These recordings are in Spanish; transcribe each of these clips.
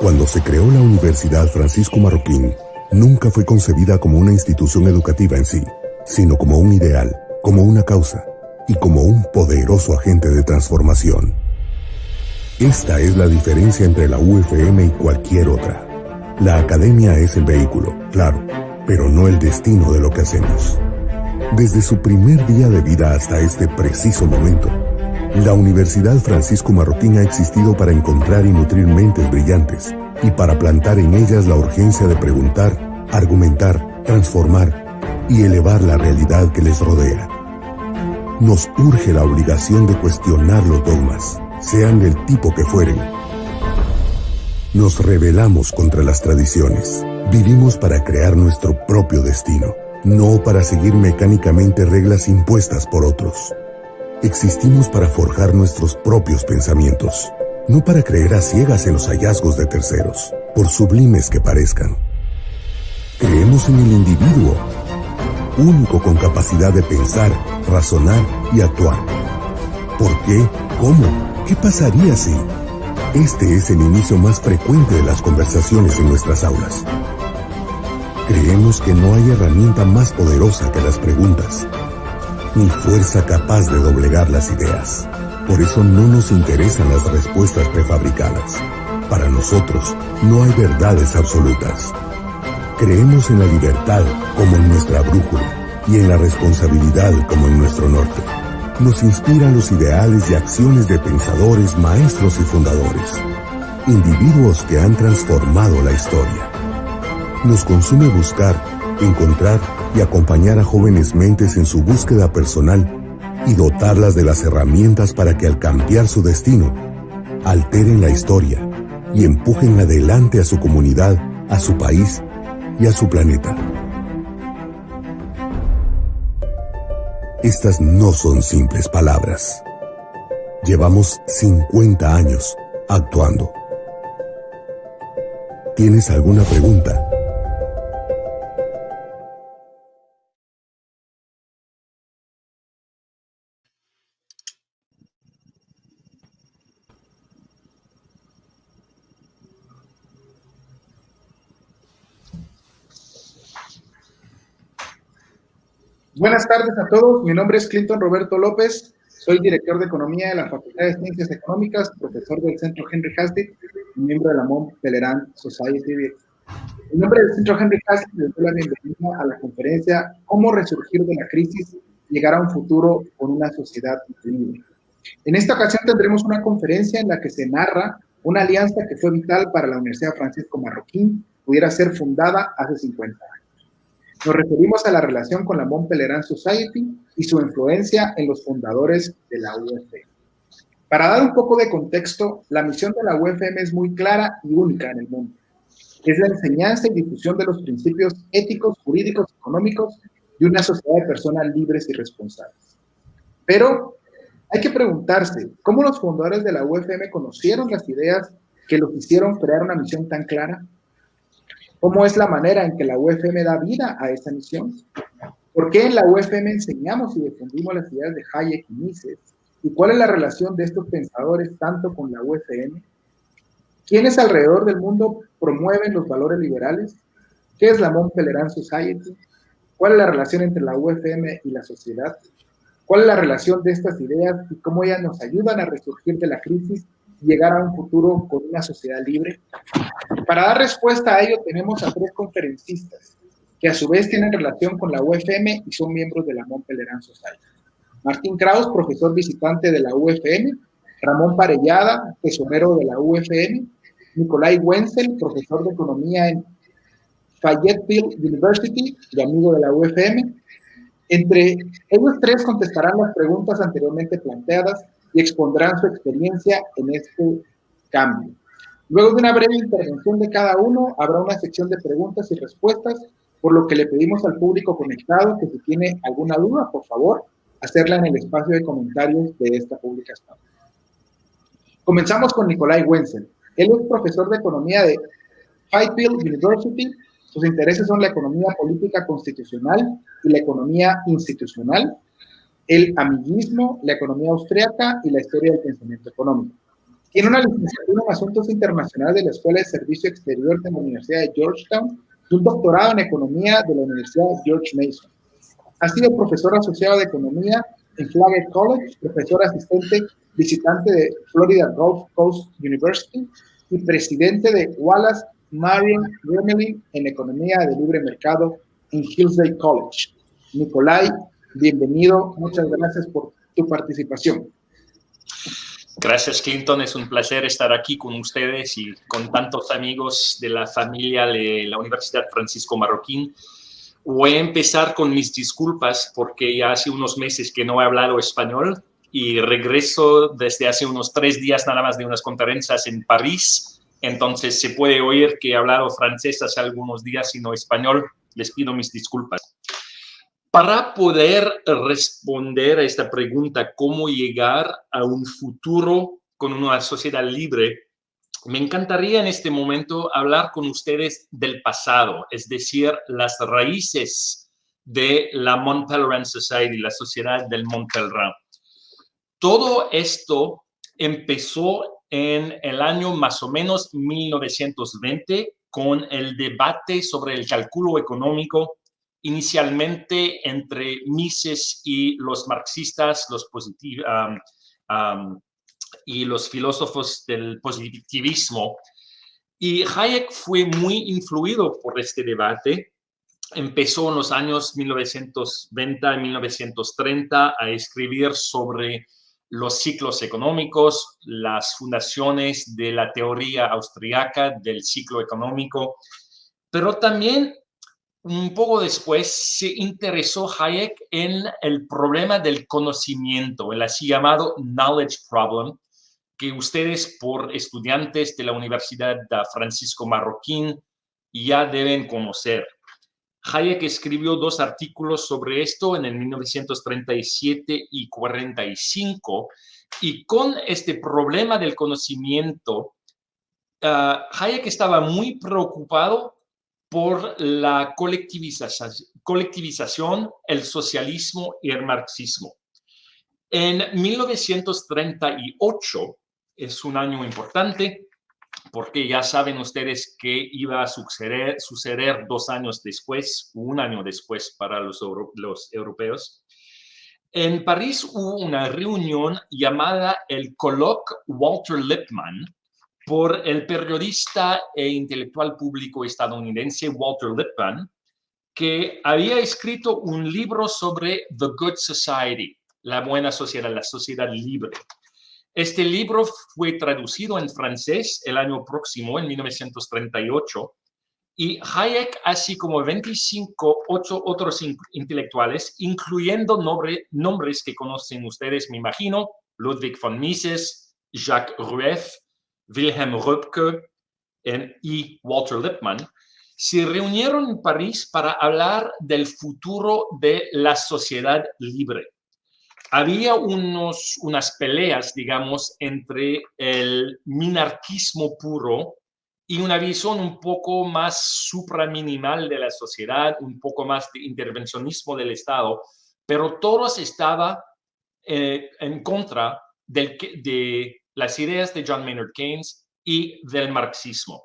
Cuando se creó la Universidad Francisco Marroquín, nunca fue concebida como una institución educativa en sí, sino como un ideal, como una causa y como un poderoso agente de transformación. Esta es la diferencia entre la UFM y cualquier otra. La academia es el vehículo, claro, pero no el destino de lo que hacemos. Desde su primer día de vida hasta este preciso momento, la Universidad Francisco Marroquín ha existido para encontrar y nutrir mentes brillantes y para plantar en ellas la urgencia de preguntar, argumentar, transformar y elevar la realidad que les rodea. Nos urge la obligación de cuestionar los dogmas, sean del tipo que fueren. Nos rebelamos contra las tradiciones. Vivimos para crear nuestro propio destino, no para seguir mecánicamente reglas impuestas por otros. Existimos para forjar nuestros propios pensamientos, no para creer a ciegas en los hallazgos de terceros, por sublimes que parezcan. Creemos en el individuo, único con capacidad de pensar, razonar y actuar. ¿Por qué? ¿Cómo? ¿Qué pasaría si? Este es el inicio más frecuente de las conversaciones en nuestras aulas. Creemos que no hay herramienta más poderosa que las preguntas ni fuerza capaz de doblegar las ideas. Por eso no nos interesan las respuestas prefabricadas. Para nosotros no hay verdades absolutas. Creemos en la libertad como en nuestra brújula y en la responsabilidad como en nuestro norte. Nos inspiran los ideales y acciones de pensadores, maestros y fundadores. Individuos que han transformado la historia. Nos consume buscar, encontrar y acompañar a jóvenes mentes en su búsqueda personal y dotarlas de las herramientas para que al cambiar su destino, alteren la historia y empujen adelante a su comunidad, a su país y a su planeta. Estas no son simples palabras. Llevamos 50 años actuando. ¿Tienes alguna pregunta? Buenas tardes a todos. Mi nombre es Clinton Roberto López. Soy director de Economía de la Facultad de Ciencias Económicas, profesor del Centro Henry Hastic y miembro de la Mont Pelerin Society. En nombre del Centro Henry Hastic, les doy la bienvenida a la conferencia Cómo resurgir de la crisis y llegar a un futuro con una sociedad libre. En esta ocasión tendremos una conferencia en la que se narra una alianza que fue vital para la Universidad Francisco Marroquín pudiera ser fundada hace 50 años. Nos referimos a la relación con la Mont Pelerin Society y su influencia en los fundadores de la UFM. Para dar un poco de contexto, la misión de la UFM es muy clara y única en el mundo. Es la enseñanza y difusión de los principios éticos, jurídicos, económicos de una sociedad de personas libres y responsables. Pero hay que preguntarse, ¿cómo los fundadores de la UFM conocieron las ideas que los hicieron crear una misión tan clara? ¿Cómo es la manera en que la UFM da vida a esa misión? ¿Por qué en la UFM enseñamos y defendimos las ideas de Hayek y Mises? ¿Y cuál es la relación de estos pensadores tanto con la UFM? ¿Quiénes alrededor del mundo promueven los valores liberales? ¿Qué es la Mont Pelerin Society? ¿Cuál es la relación entre la UFM y la sociedad? ¿Cuál es la relación de estas ideas y cómo ellas nos ayudan a resurgir de la crisis llegar a un futuro con una sociedad libre? Para dar respuesta a ello tenemos a tres conferencistas que a su vez tienen relación con la UFM y son miembros de la Mont Pelerin Society. Martín Kraus, profesor visitante de la UFM, Ramón Parellada, tesorero de la UFM, Nicolai Wenzel, profesor de economía en Fayetteville University y amigo de la UFM. Entre ellos tres contestarán las preguntas anteriormente planteadas y expondrán su experiencia en este cambio. Luego de una breve intervención de cada uno, habrá una sección de preguntas y respuestas, por lo que le pedimos al público conectado que si tiene alguna duda, por favor, hacerla en el espacio de comentarios de esta publicación. Comenzamos con Nicolai Wenzel. Él es profesor de economía de Fayetteville University. Sus intereses son la economía política constitucional y la economía institucional el amiguismo, la economía austriaca y la historia del pensamiento económico. Tiene una licenciatura en Asuntos Internacionales de la Escuela de Servicio Exterior de la Universidad de Georgetown y un doctorado en Economía de la Universidad George Mason. Ha sido profesor asociado de Economía en Flagler College, profesor asistente visitante de Florida Gulf Coast University y presidente de Wallace Marion Gremlin en Economía de Libre Mercado en Hillsdale College. Nicolai, bienvenido. Muchas gracias por tu participación. Gracias, Clinton. Es un placer estar aquí con ustedes y con tantos amigos de la familia de la Universidad Francisco Marroquín. Voy a empezar con mis disculpas porque ya hace unos meses que no he hablado español y regreso desde hace unos tres días nada más de unas conferencias en París. Entonces se puede oír que he hablado francés hace algunos días y no español. Les pido mis disculpas. Para poder responder a esta pregunta, cómo llegar a un futuro con una sociedad libre, me encantaría en este momento hablar con ustedes del pasado, es decir, las raíces de la Mont Pelerin Society, la sociedad del Mont Pelerin. Todo esto empezó en el año más o menos 1920 con el debate sobre el cálculo económico inicialmente entre Mises y los marxistas, los y los filósofos del positivismo. Y Hayek fue muy influido por este debate. Empezó en los años 1920 y 1930 a escribir sobre los ciclos económicos, las fundaciones de la teoría austriaca del ciclo económico, pero también un poco después se interesó Hayek en el problema del conocimiento, el así llamado knowledge problem, que ustedes por estudiantes de la Universidad Francisco Marroquín ya deben conocer. Hayek escribió dos artículos sobre esto en el 1937 y 45, y con este problema del conocimiento, ah, Hayek estaba muy preocupado por la colectivización, el socialismo y el marxismo. En 1938 es un año importante porque ya saben ustedes que iba a suceder, dos años después, un año después para los, los europeos. En París hubo una reunión llamada el Colloque Walter Lippmann, por el periodista e intelectual público estadounidense Walter Lippmann, que había escrito un libro sobre The Good Society, la buena sociedad, la sociedad libre. Este libro fue traducido en francés el año próximo, en 1938, y Hayek, así como 25 otros intelectuales, incluyendo nombres que conocen ustedes, me imagino, Ludwig von Mises, Jacques Rueff, Wilhelm Röpke y Walter Lippmann, se reunieron en París para hablar del futuro de la sociedad libre. Había unos, unas peleas, digamos, entre el minarquismo puro y una visión un poco más supraminimal de la sociedad, un poco más de intervencionismo del Estado, pero todos estaban eh, en contra del, de las ideas de John Maynard Keynes y del marxismo.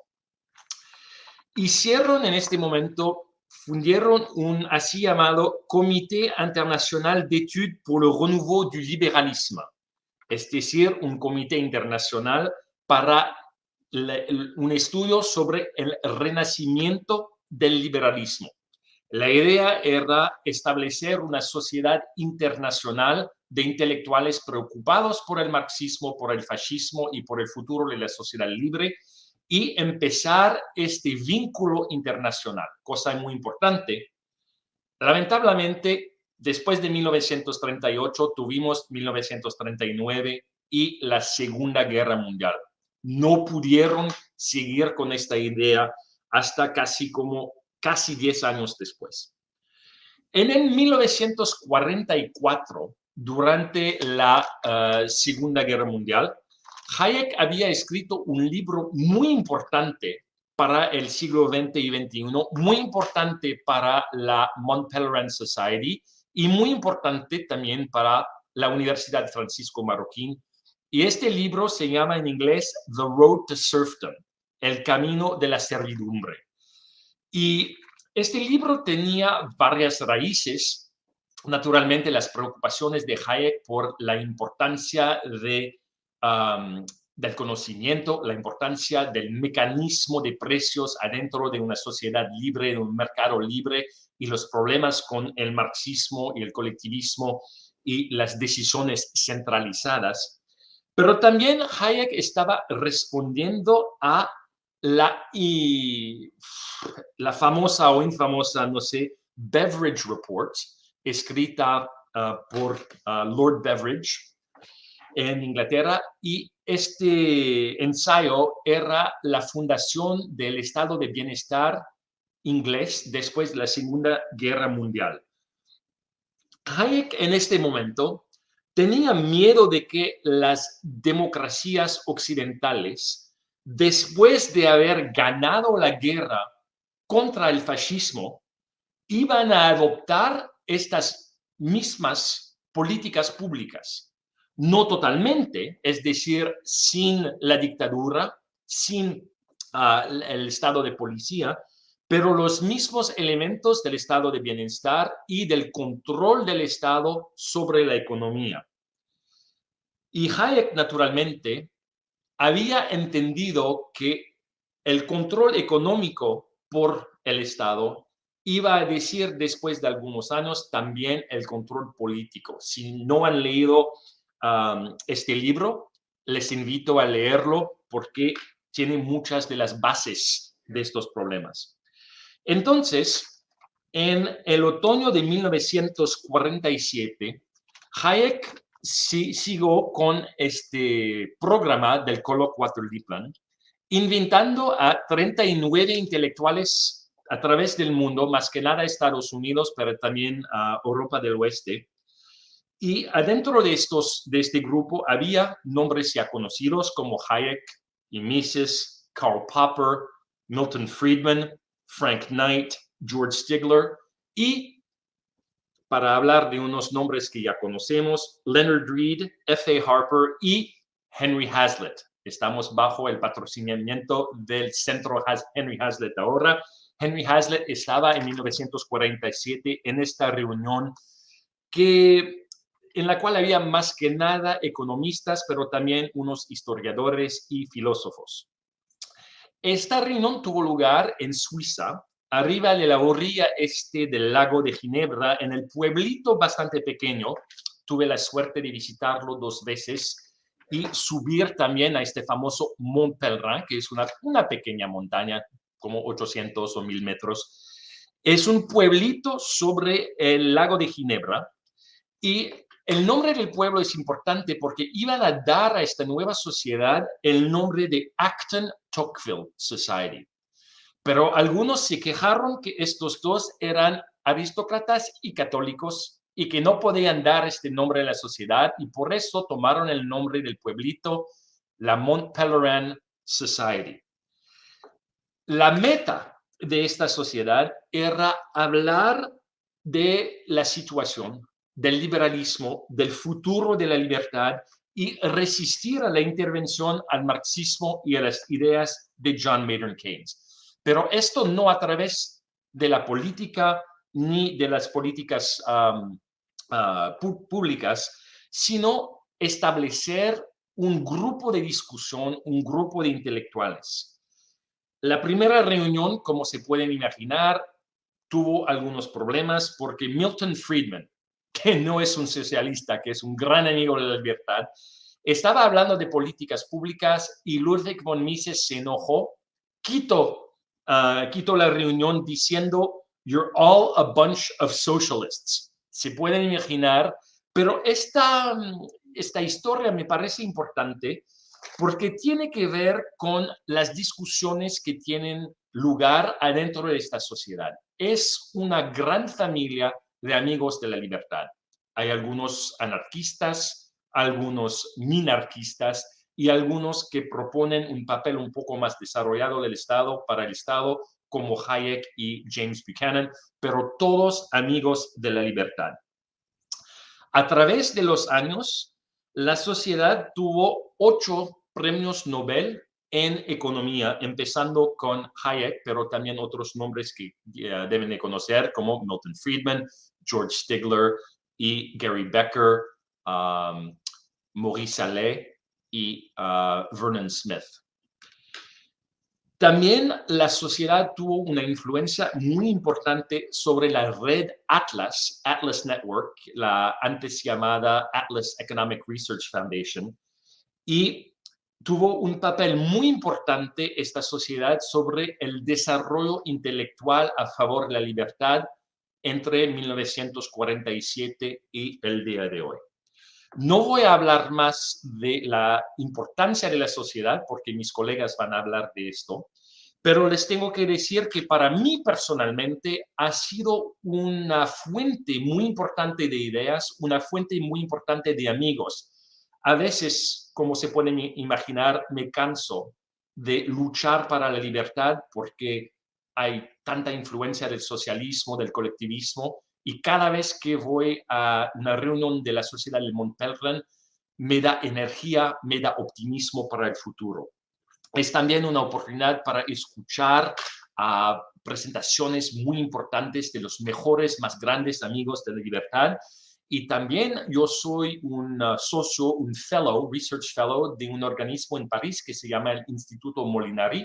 Hicieron en este momento, fundieron un así llamado Comité Internacional d'Études pour le Renouveau du Libéralisme, es decir, un comité internacional para un estudio sobre el renacimiento del liberalismo. La idea era establecer una sociedad internacional de intelectuales preocupados por el marxismo, por el fascismo y por el futuro de la sociedad libre y empezar este vínculo internacional, cosa muy importante. Lamentablemente, después de 1938 tuvimos 1939 y la Segunda Guerra Mundial. No pudieron seguir con esta idea hasta casi como casi 10 años después. En el 1944, durante la eh, Segunda Guerra Mundial, Hayek había escrito un libro muy importante para el siglo XX y XXI, muy importante para la Mont Pelerin Society y muy importante también para la Universidad Francisco Marroquín Y este libro se llama en inglés The Road to Serfdom, El Camino de la Servidumbre. Y este libro tenía varias raíces, naturalmente las preocupaciones de Hayek por la importancia de, del conocimiento, la importancia del mecanismo de precios adentro de una sociedad libre, de un mercado libre y los problemas con el marxismo y el colectivismo y las decisiones centralizadas. Pero también Hayek estaba respondiendo a la, la famosa o infamosa, no sé, Beveridge Report, escrita ah, por ah, Lord Beveridge en Inglaterra, y este ensayo era la fundación del estado de bienestar inglés después de la Segunda Guerra Mundial. Hayek en este momento tenía miedo de que las democracias occidentales después de haber ganado la guerra contra el fascismo, iban a adoptar estas mismas políticas públicas. No totalmente, es decir, sin la dictadura, sin ah, el estado de policía, pero los mismos elementos del estado de bienestar y del control del estado sobre la economía. Y Hayek, naturalmente, había entendido que el control económico por el Estado iba a decir después de algunos años también el control político. Si no han leído este libro, les invito a leerlo porque tiene muchas de las bases de estos problemas. Entonces, en el otoño de 1947, Hayek sí, sigo con este programa del Colo 4D Plan, invitando a 39 intelectuales a través del mundo, más que nada Estados Unidos, pero también a Europa del Oeste. Y adentro de, estos, de este grupo había nombres ya conocidos como Hayek y Mises, Karl Popper, Milton Friedman, Frank Knight, George Stigler y para hablar de unos nombres que ya conocemos, Leonard Reed, F.A. Harper y Henry Hazlitt. Estamos bajo el patrocinamiento del Centro Henry Hazlitt ahora. Henry Hazlitt estaba en 1947 en esta reunión que, en la cual había más que nada economistas, pero también unos historiadores y filósofos. Esta reunión tuvo lugar en Suiza arriba de la orilla este del lago de Ginebra, en el pueblito bastante pequeño. Tuve la suerte de visitarlo dos veces y subir también a este famoso Mont que es una, una pequeña montaña, como 800 o 1000 metros. Es un pueblito sobre el lago de Ginebra y el nombre del pueblo es importante porque iban a dar a esta nueva sociedad el nombre de Acton Tocqueville Society. Pero algunos se quejaron que estos dos eran aristócratas y católicos y que no podían dar este nombre a la sociedad y por eso tomaron el nombre del pueblito, la Mont Pelerin Society. La meta de esta sociedad era hablar de la situación, del liberalismo, del futuro de la libertad y resistir a la intervención al marxismo y a las ideas de John Maynard Keynes. Pero esto no a través de la política ni de las políticas ah, públicas, sino establecer un grupo de discusión, un grupo de intelectuales. La primera reunión, como se pueden imaginar, tuvo algunos problemas porque Milton Friedman, que no es un socialista, que es un gran amigo de la libertad, estaba hablando de políticas públicas y Ludwig von Mises se enojó, quitó uh, quito la reunión diciendo, you're all a bunch of socialists. Se pueden imaginar, pero esta, esta historia me parece importante porque tiene que ver con las discusiones que tienen lugar adentro de esta sociedad. Es una gran familia de amigos de la libertad. Hay algunos anarquistas, algunos minarquistas, y algunos que proponen un papel un poco más desarrollado del Estado para el Estado, como Hayek y James Buchanan, pero todos amigos de la libertad. A través de los años, la sociedad tuvo ocho premios Nobel en economía, empezando con Hayek, pero también otros nombres que deben de conocer, como Milton Friedman, George Stigler y Gary Becker, um, Maurice Allais y uh, Vernon Smith. También la sociedad tuvo una influencia muy importante sobre la red Atlas, Atlas Network, la antes llamada Atlas Economic Research Foundation, y tuvo un papel muy importante esta sociedad sobre el desarrollo intelectual a favor de la libertad entre 1947 y el día de hoy. No voy a hablar más de la importancia de la sociedad porque mis colegas van a hablar de esto, pero les tengo que decir que para mí personalmente ha sido una fuente muy importante de ideas, una fuente muy importante de amigos. A veces, como se pueden imaginar, me canso de luchar para la libertad porque hay tanta influencia del socialismo, del colectivismo, y cada vez que voy a una reunión de la sociedad de Montpellier, me da energía, me da optimismo para el futuro. Es también una oportunidad para escuchar a presentaciones muy importantes de los mejores, más grandes amigos de la libertad. Y también yo soy un uh, socio, un fellow, research fellow de un organismo en París que se llama el Instituto Molinari.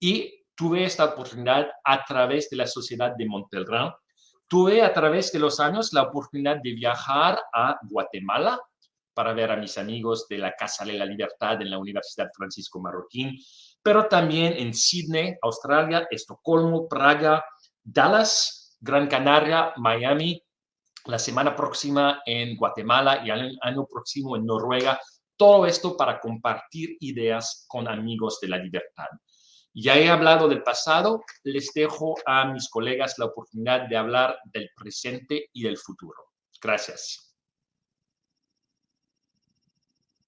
Y tuve esta oportunidad a través de la Sociedad de Montpellier Tuve a través de los años la oportunidad de viajar a Guatemala para ver a mis amigos de la Casa de la Libertad en la Universidad Francisco Marroquín, pero también en Sydney, Australia, Estocolmo, Praga, Dallas, Gran Canaria, Miami, la semana próxima en Guatemala y el año próximo en Noruega. Todo esto para compartir ideas con amigos de la libertad. Ya he hablado del pasado, les dejo a mis colegas la oportunidad de hablar del presente y del futuro. Gracias.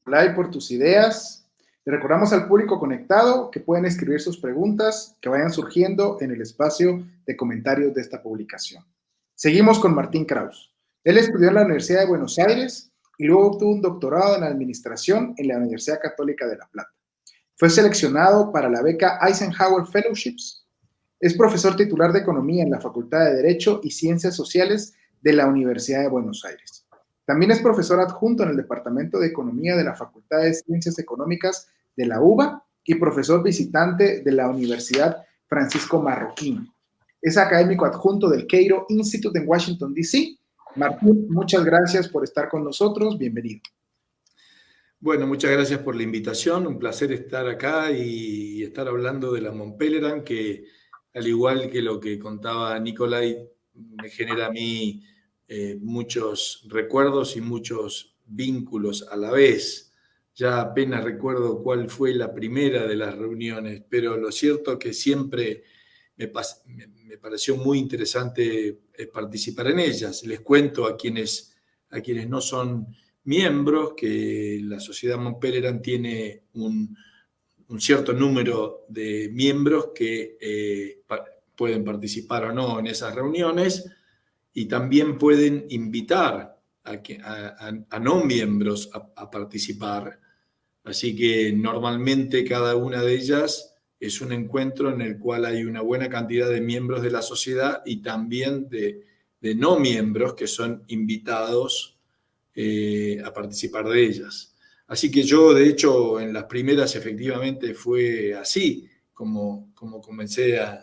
Hola por tus ideas. Le recordamos al público conectado que pueden escribir sus preguntas que vayan surgiendo en el espacio de comentarios de esta publicación. Seguimos con Martín Kraus. Él estudió en la Universidad de Buenos Aires y luego obtuvo un doctorado en Administración en la Universidad Católica de La Plata. Fue seleccionado para la beca Eisenhower Fellowships. Es profesor titular de Economía en la Facultad de Derecho y Ciencias Sociales de la Universidad de Buenos Aires. También es profesor adjunto en el Departamento de Economía de la Facultad de Ciencias Económicas de la UBA y profesor visitante de la Universidad Francisco Marroquín. Es académico adjunto del Cairo Institute en Washington, D.C. Martín, muchas gracias por estar con nosotros. Bienvenido. Bueno, muchas gracias por la invitación. Un placer estar acá y estar hablando de la Montpelleran, que al igual que lo que contaba Nicolai, me genera a mí eh, muchos recuerdos y muchos vínculos a la vez. Ya apenas recuerdo cuál fue la primera de las reuniones, pero lo cierto es que siempre me, me pareció muy interesante eh, participar en ellas. Les cuento a quienes, a quienes no son miembros, que la Sociedad Montpelleran tiene un, cierto número de miembros que eh, pueden participar o no en esas reuniones y también pueden invitar a, no miembros a, participar. Así que normalmente cada una de ellas es un encuentro en el cual hay una buena cantidad de miembros de la sociedad y también de, de no miembros que son invitados eh, a participar de ellas. Así que yo, de hecho, en las primeras efectivamente fue así como, como comencé a,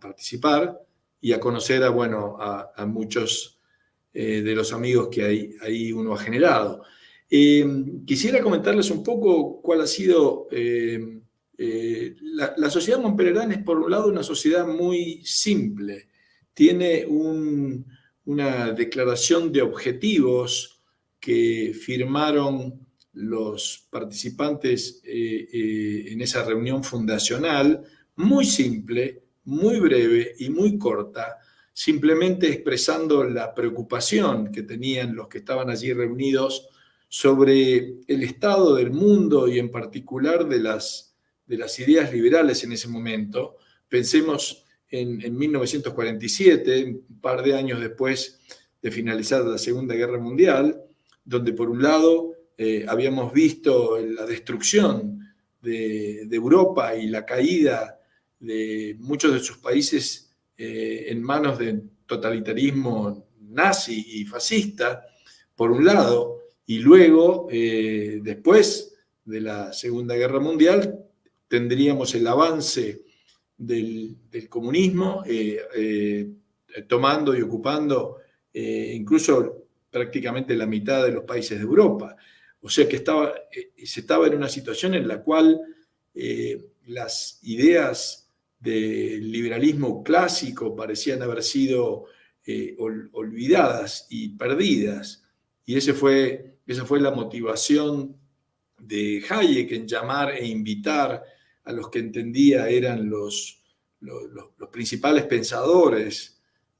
participar y a conocer a, bueno, a, muchos eh, de los amigos que ahí, ahí uno ha generado. Eh, quisiera comentarles un poco cuál ha sido... la, sociedad Montpellerán es, por un lado, una sociedad muy simple. Tiene una declaración de objetivos que firmaron los participantes eh, eh, en esa reunión fundacional, muy simple, muy breve y muy corta, simplemente expresando la preocupación que tenían los que estaban allí reunidos sobre el estado del mundo y en particular de las, de las ideas liberales en ese momento. Pensemos en, en 1947, un par de años después de finalizar la Segunda Guerra Mundial, donde por un lado eh, habíamos visto la destrucción de, Europa y la caída de muchos de sus países eh, en manos de totalitarismo nazi y fascista, por un lado, y luego, eh, después de la Segunda Guerra Mundial, tendríamos el avance del, comunismo, tomando y ocupando incluso prácticamente la mitad de los países de Europa. O sea que estaba, eh, se estaba en una situación en la cual eh, las ideas del liberalismo clásico parecían haber sido eh, olvidadas y perdidas. Y ese fue, esa fue la motivación de Hayek en llamar e invitar a los que entendía eran los, los, principales pensadores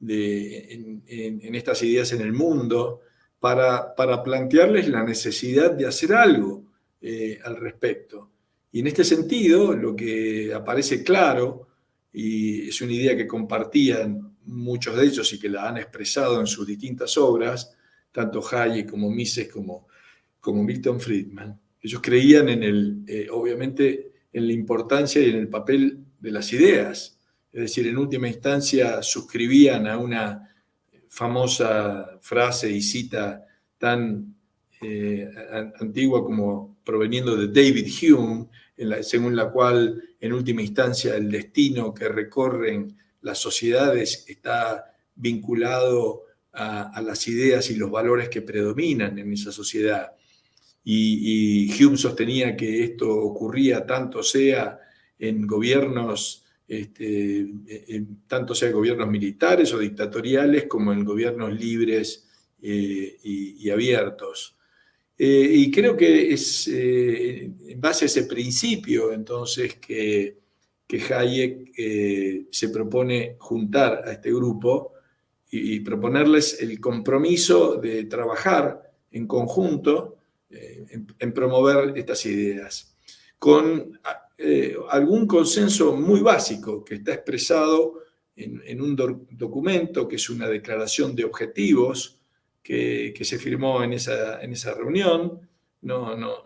de, en, estas ideas en el mundo, para, plantearles la necesidad de hacer algo eh, al respecto. Y en este sentido, lo que aparece claro, y es una idea que compartían muchos de ellos y que la han expresado en sus distintas obras, tanto Hayek como Mises como, como Milton Friedman, ellos creían en el, eh, obviamente, en la importancia y en el papel de las ideas. Es decir, en última instancia suscribían a una famosa frase y cita tan eh, antigua como proveniendo de David Hume, según la cual en última instancia el destino que recorren las sociedades está vinculado a, las ideas y los valores que predominan en esa sociedad. Y Hume sostenía que esto ocurría tanto sea en gobiernos este, tanto sea gobiernos militares o dictatoriales como en gobiernos libres eh, y, abiertos. Eh, y creo que es eh, en base a ese principio entonces que, que Hayek se propone juntar a este grupo y, proponerles el compromiso de trabajar en conjunto en promover estas ideas, con eh, algún consenso muy básico que está expresado en, un documento que es una declaración de objetivos que, se firmó en esa, en esa reunión. No, no,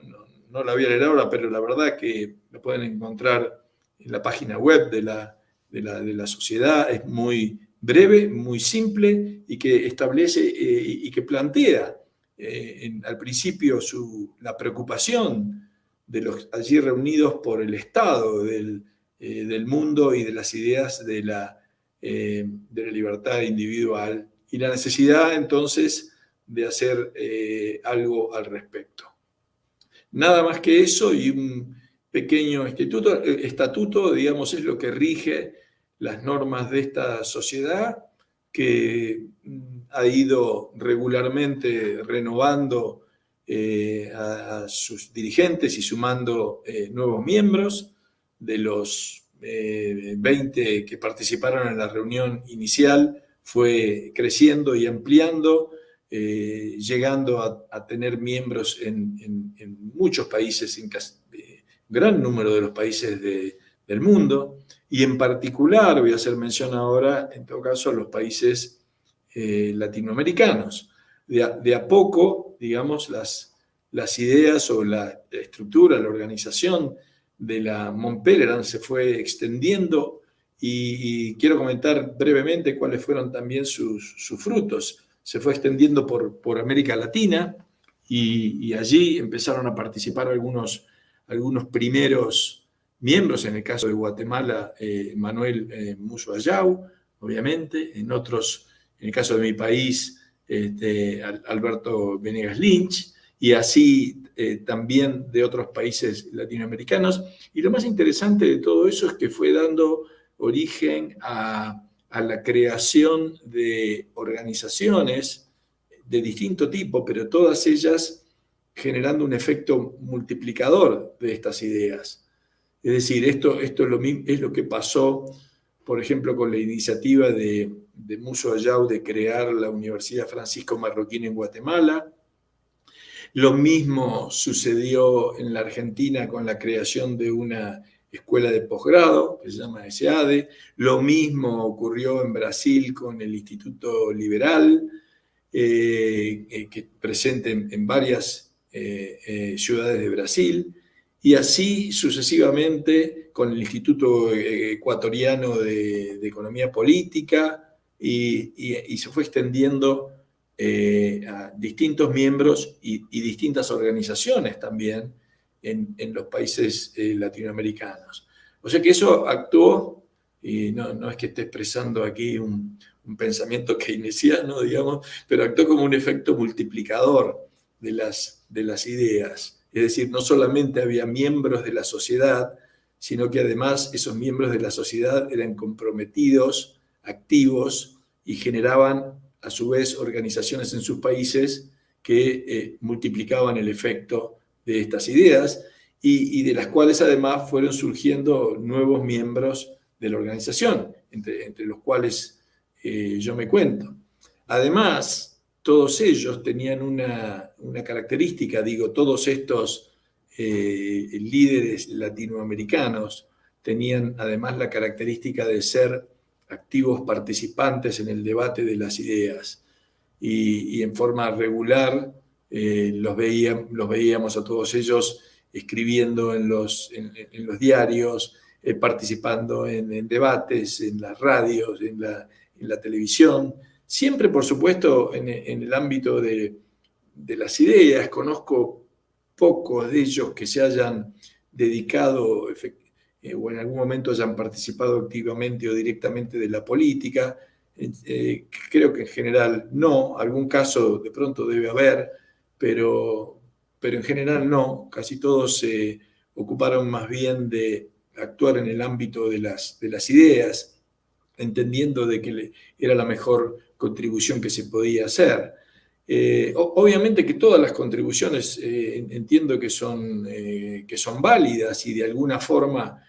no, la voy a leer ahora, pero la verdad que la pueden encontrar en la página web de la, de la, sociedad. Es muy breve, muy simple y que establece eh, y que plantea eh, al principio su, la preocupación de los allí reunidos por el Estado del, eh, mundo y de las ideas de la, eh, de la, libertad individual y la necesidad entonces de hacer eh, algo al respecto. Nada más que eso y un pequeño estatuto, digamos, es lo que rige las normas de esta sociedad que mm, ha ido regularmente renovando eh, a, sus dirigentes y sumando eh, nuevos miembros. De los 20 eh, que participaron en la reunión inicial, fue creciendo y ampliando, llegando a, tener miembros en, muchos países, en gran número de los países del mundo, y en particular, voy a hacer mención ahora, en todo caso, a los países latinoamericanos. de a, poco digamos, las, ideas o la estructura, la organización de la Montpellerin se fue extendiendo y, quiero comentar brevemente cuáles fueron también sus, frutos. Se fue extendiendo por, América Latina y, allí empezaron a participar algunos, algunos primeros miembros, en el caso de Guatemala, eh, Manuel eh, obviamente, en otros, en el caso de mi país, este, Alberto Venegas Lynch, y así eh, también de otros países latinoamericanos. Y lo más interesante de todo eso es que fue dando origen a, la creación de organizaciones de distinto tipo, pero todas ellas generando un efecto multiplicador de estas ideas. Es decir, esto, esto es, lo, es lo que pasó, por ejemplo, con la iniciativa de de Muso Ayau de crear la Universidad Francisco Marroquín en Guatemala. Lo mismo sucedió en la Argentina con la creación de una escuela de posgrado que se llama SADE. Lo mismo ocurrió en Brasil con el Instituto Liberal, eh, eh, que presente en, varias ciudades de Brasil, y así sucesivamente con el Instituto Ecuatoriano de, Economía Política, y, se fue extendiendo a distintos miembros y, distintas organizaciones también en, los países latinoamericanos. O sea que eso actuó, y no, es que esté expresando aquí un, pensamiento keynesiano, digamos, pero actuó como un efecto multiplicador de las, de las ideas. Es decir, no solamente había miembros de la sociedad, sino que además esos miembros de la sociedad eran comprometidos, activos y generaban a su vez organizaciones en sus países que eh, multiplicaban el efecto de estas ideas y, de las cuales además fueron surgiendo nuevos miembros de la organización, entre, los cuales eh, yo me cuento. Además, todos ellos tenían una, característica, digo, todos estos eh, líderes latinoamericanos tenían además la característica de ser activos participantes en el debate de las ideas y, en forma regular eh, los, veíamos a todos ellos escribiendo en los, diarios, eh, participando en, debates, en las radios, en la, la televisión. Siempre, por supuesto, en, el ámbito de, de, las ideas. Conozco pocos de ellos que se hayan dedicado eh, o en algún momento hayan participado activamente o directamente de la política. Eh, creo que en general no, algún caso de pronto debe haber, pero, pero en general no, casi todos se ocuparon más bien de actuar en el ámbito de las, de las ideas, entendiendo de que era la mejor contribución que se podía hacer. Eh, obviamente que todas las contribuciones eh, entiendo que son, eh, que son válidas y de alguna forma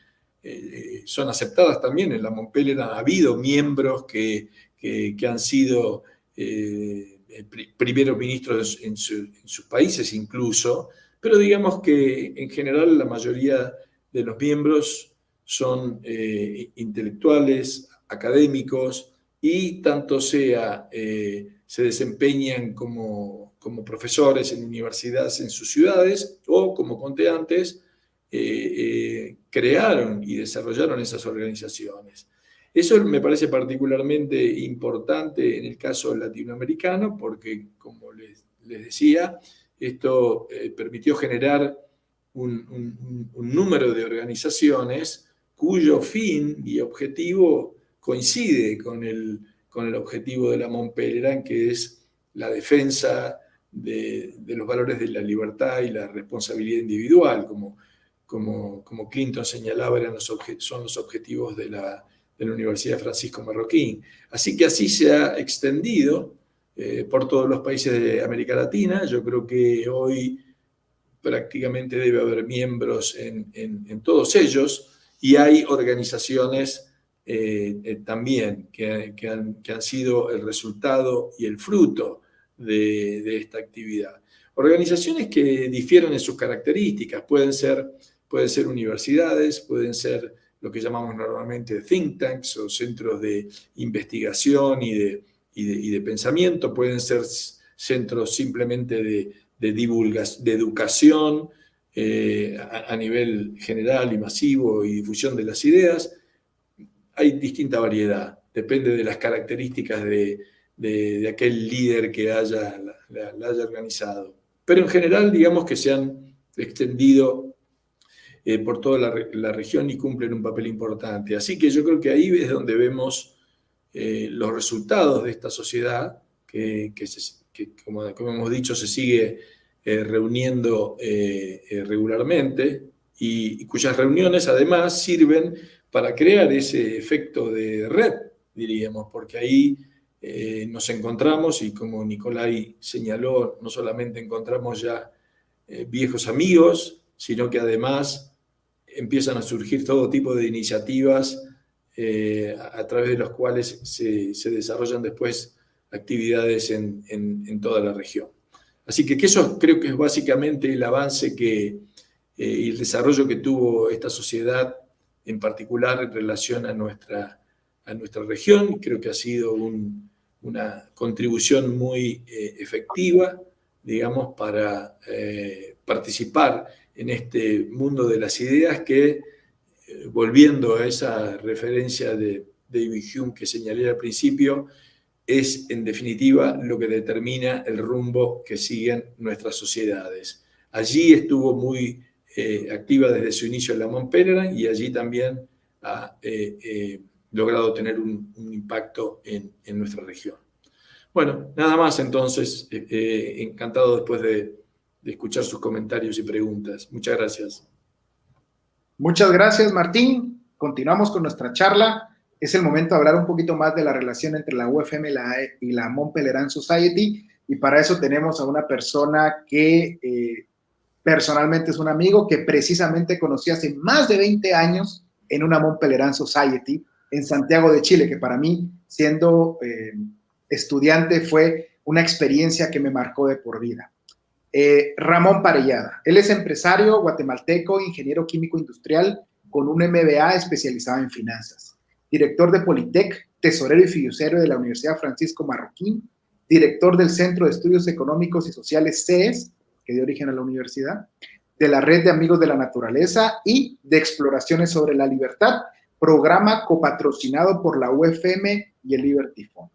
son aceptadas también. En la Montpellier ha habido miembros que, que, han sido eh, primeros ministros en, sus países incluso, pero digamos que en general la mayoría de los miembros son eh, intelectuales, académicos y tanto sea eh, se desempeñan como, como, profesores en universidades en sus ciudades o como conté antes, crearon y desarrollaron esas organizaciones. Eso me parece particularmente importante en el caso latinoamericano porque, como les, decía, esto eh, permitió generar un, número de organizaciones cuyo fin y objetivo coincide con el, con el objetivo de la Montpellier, que es la defensa de, los valores de la libertad y la responsabilidad individual, como, como, como Clinton señalaba, eran los son los objetivos de la de la Universidad Francisco Marroquín. Así que así se ha extendido eh, por todos los países de América Latina. Yo creo que hoy prácticamente debe haber miembros en, todos ellos y hay organizaciones eh, eh, también que, han, sido el resultado y el fruto de, de, esta actividad. Organizaciones que difieren en sus características, pueden ser, pueden ser universidades, pueden ser lo que llamamos normalmente think tanks o centros de investigación y de, y de, pensamiento, pueden ser centros simplemente de, de, de educación eh, a, nivel general y masivo y difusión de las ideas. Hay distinta variedad, depende de las características de, aquel líder que haya, la haya organizado. Pero en general, digamos que se han extendido eh, por toda la, región y cumplen un papel importante. Así que yo creo que ahí es donde vemos eh, los resultados de esta sociedad, que, como, hemos dicho, se sigue eh, reuniendo regularmente y, cuyas reuniones además sirven para crear ese efecto de red, diríamos, porque ahí nos encontramos y como Nicolai señaló, no solamente encontramos ya viejos amigos, sino que además empiezan a surgir todo tipo de iniciativas eh, a, través de los cuales se, desarrollan después actividades en, toda la región. Así que, eso creo que es básicamente el avance que, eh, y el desarrollo que tuvo esta sociedad, en particular en relación a nuestra, a nuestra región. Creo que ha sido una contribución muy eh, efectiva digamos, para participar en este mundo de las ideas que, eh, volviendo a esa referencia de David Hume que señalé al principio, es en definitiva lo que determina el rumbo que siguen nuestras sociedades. Allí estuvo muy eh, activa desde su inicio la Montpellier y allí también ha logrado tener un, impacto en, nuestra región. Bueno, nada más entonces, encantado después de de escuchar sus comentarios y preguntas. Muchas gracias. Muchas gracias, Martín. Continuamos con nuestra charla. Es el momento de hablar un poquito más de la relación entre la UFM y la, y la Society. Y para eso tenemos a una persona que eh, personalmente es un amigo que precisamente conocí hace más de 20 años en una Mont Pelerin Society en Santiago de Chile, que para mí, siendo eh, estudiante, fue una experiencia que me marcó de por vida. Eh, Ramón Parellada. Él es empresario guatemalteco, ingeniero químico industrial con un MBA especializado en finanzas. Director de Politec, tesorero y fiduciario de la Universidad Francisco Marroquín, director del Centro de Estudios Económicos y Sociales CES, que dio origen a la universidad, de la Red de Amigos de la Naturaleza y de Exploraciones sobre la Libertad, programa copatrocinado por la UFM y el Liberty Fund.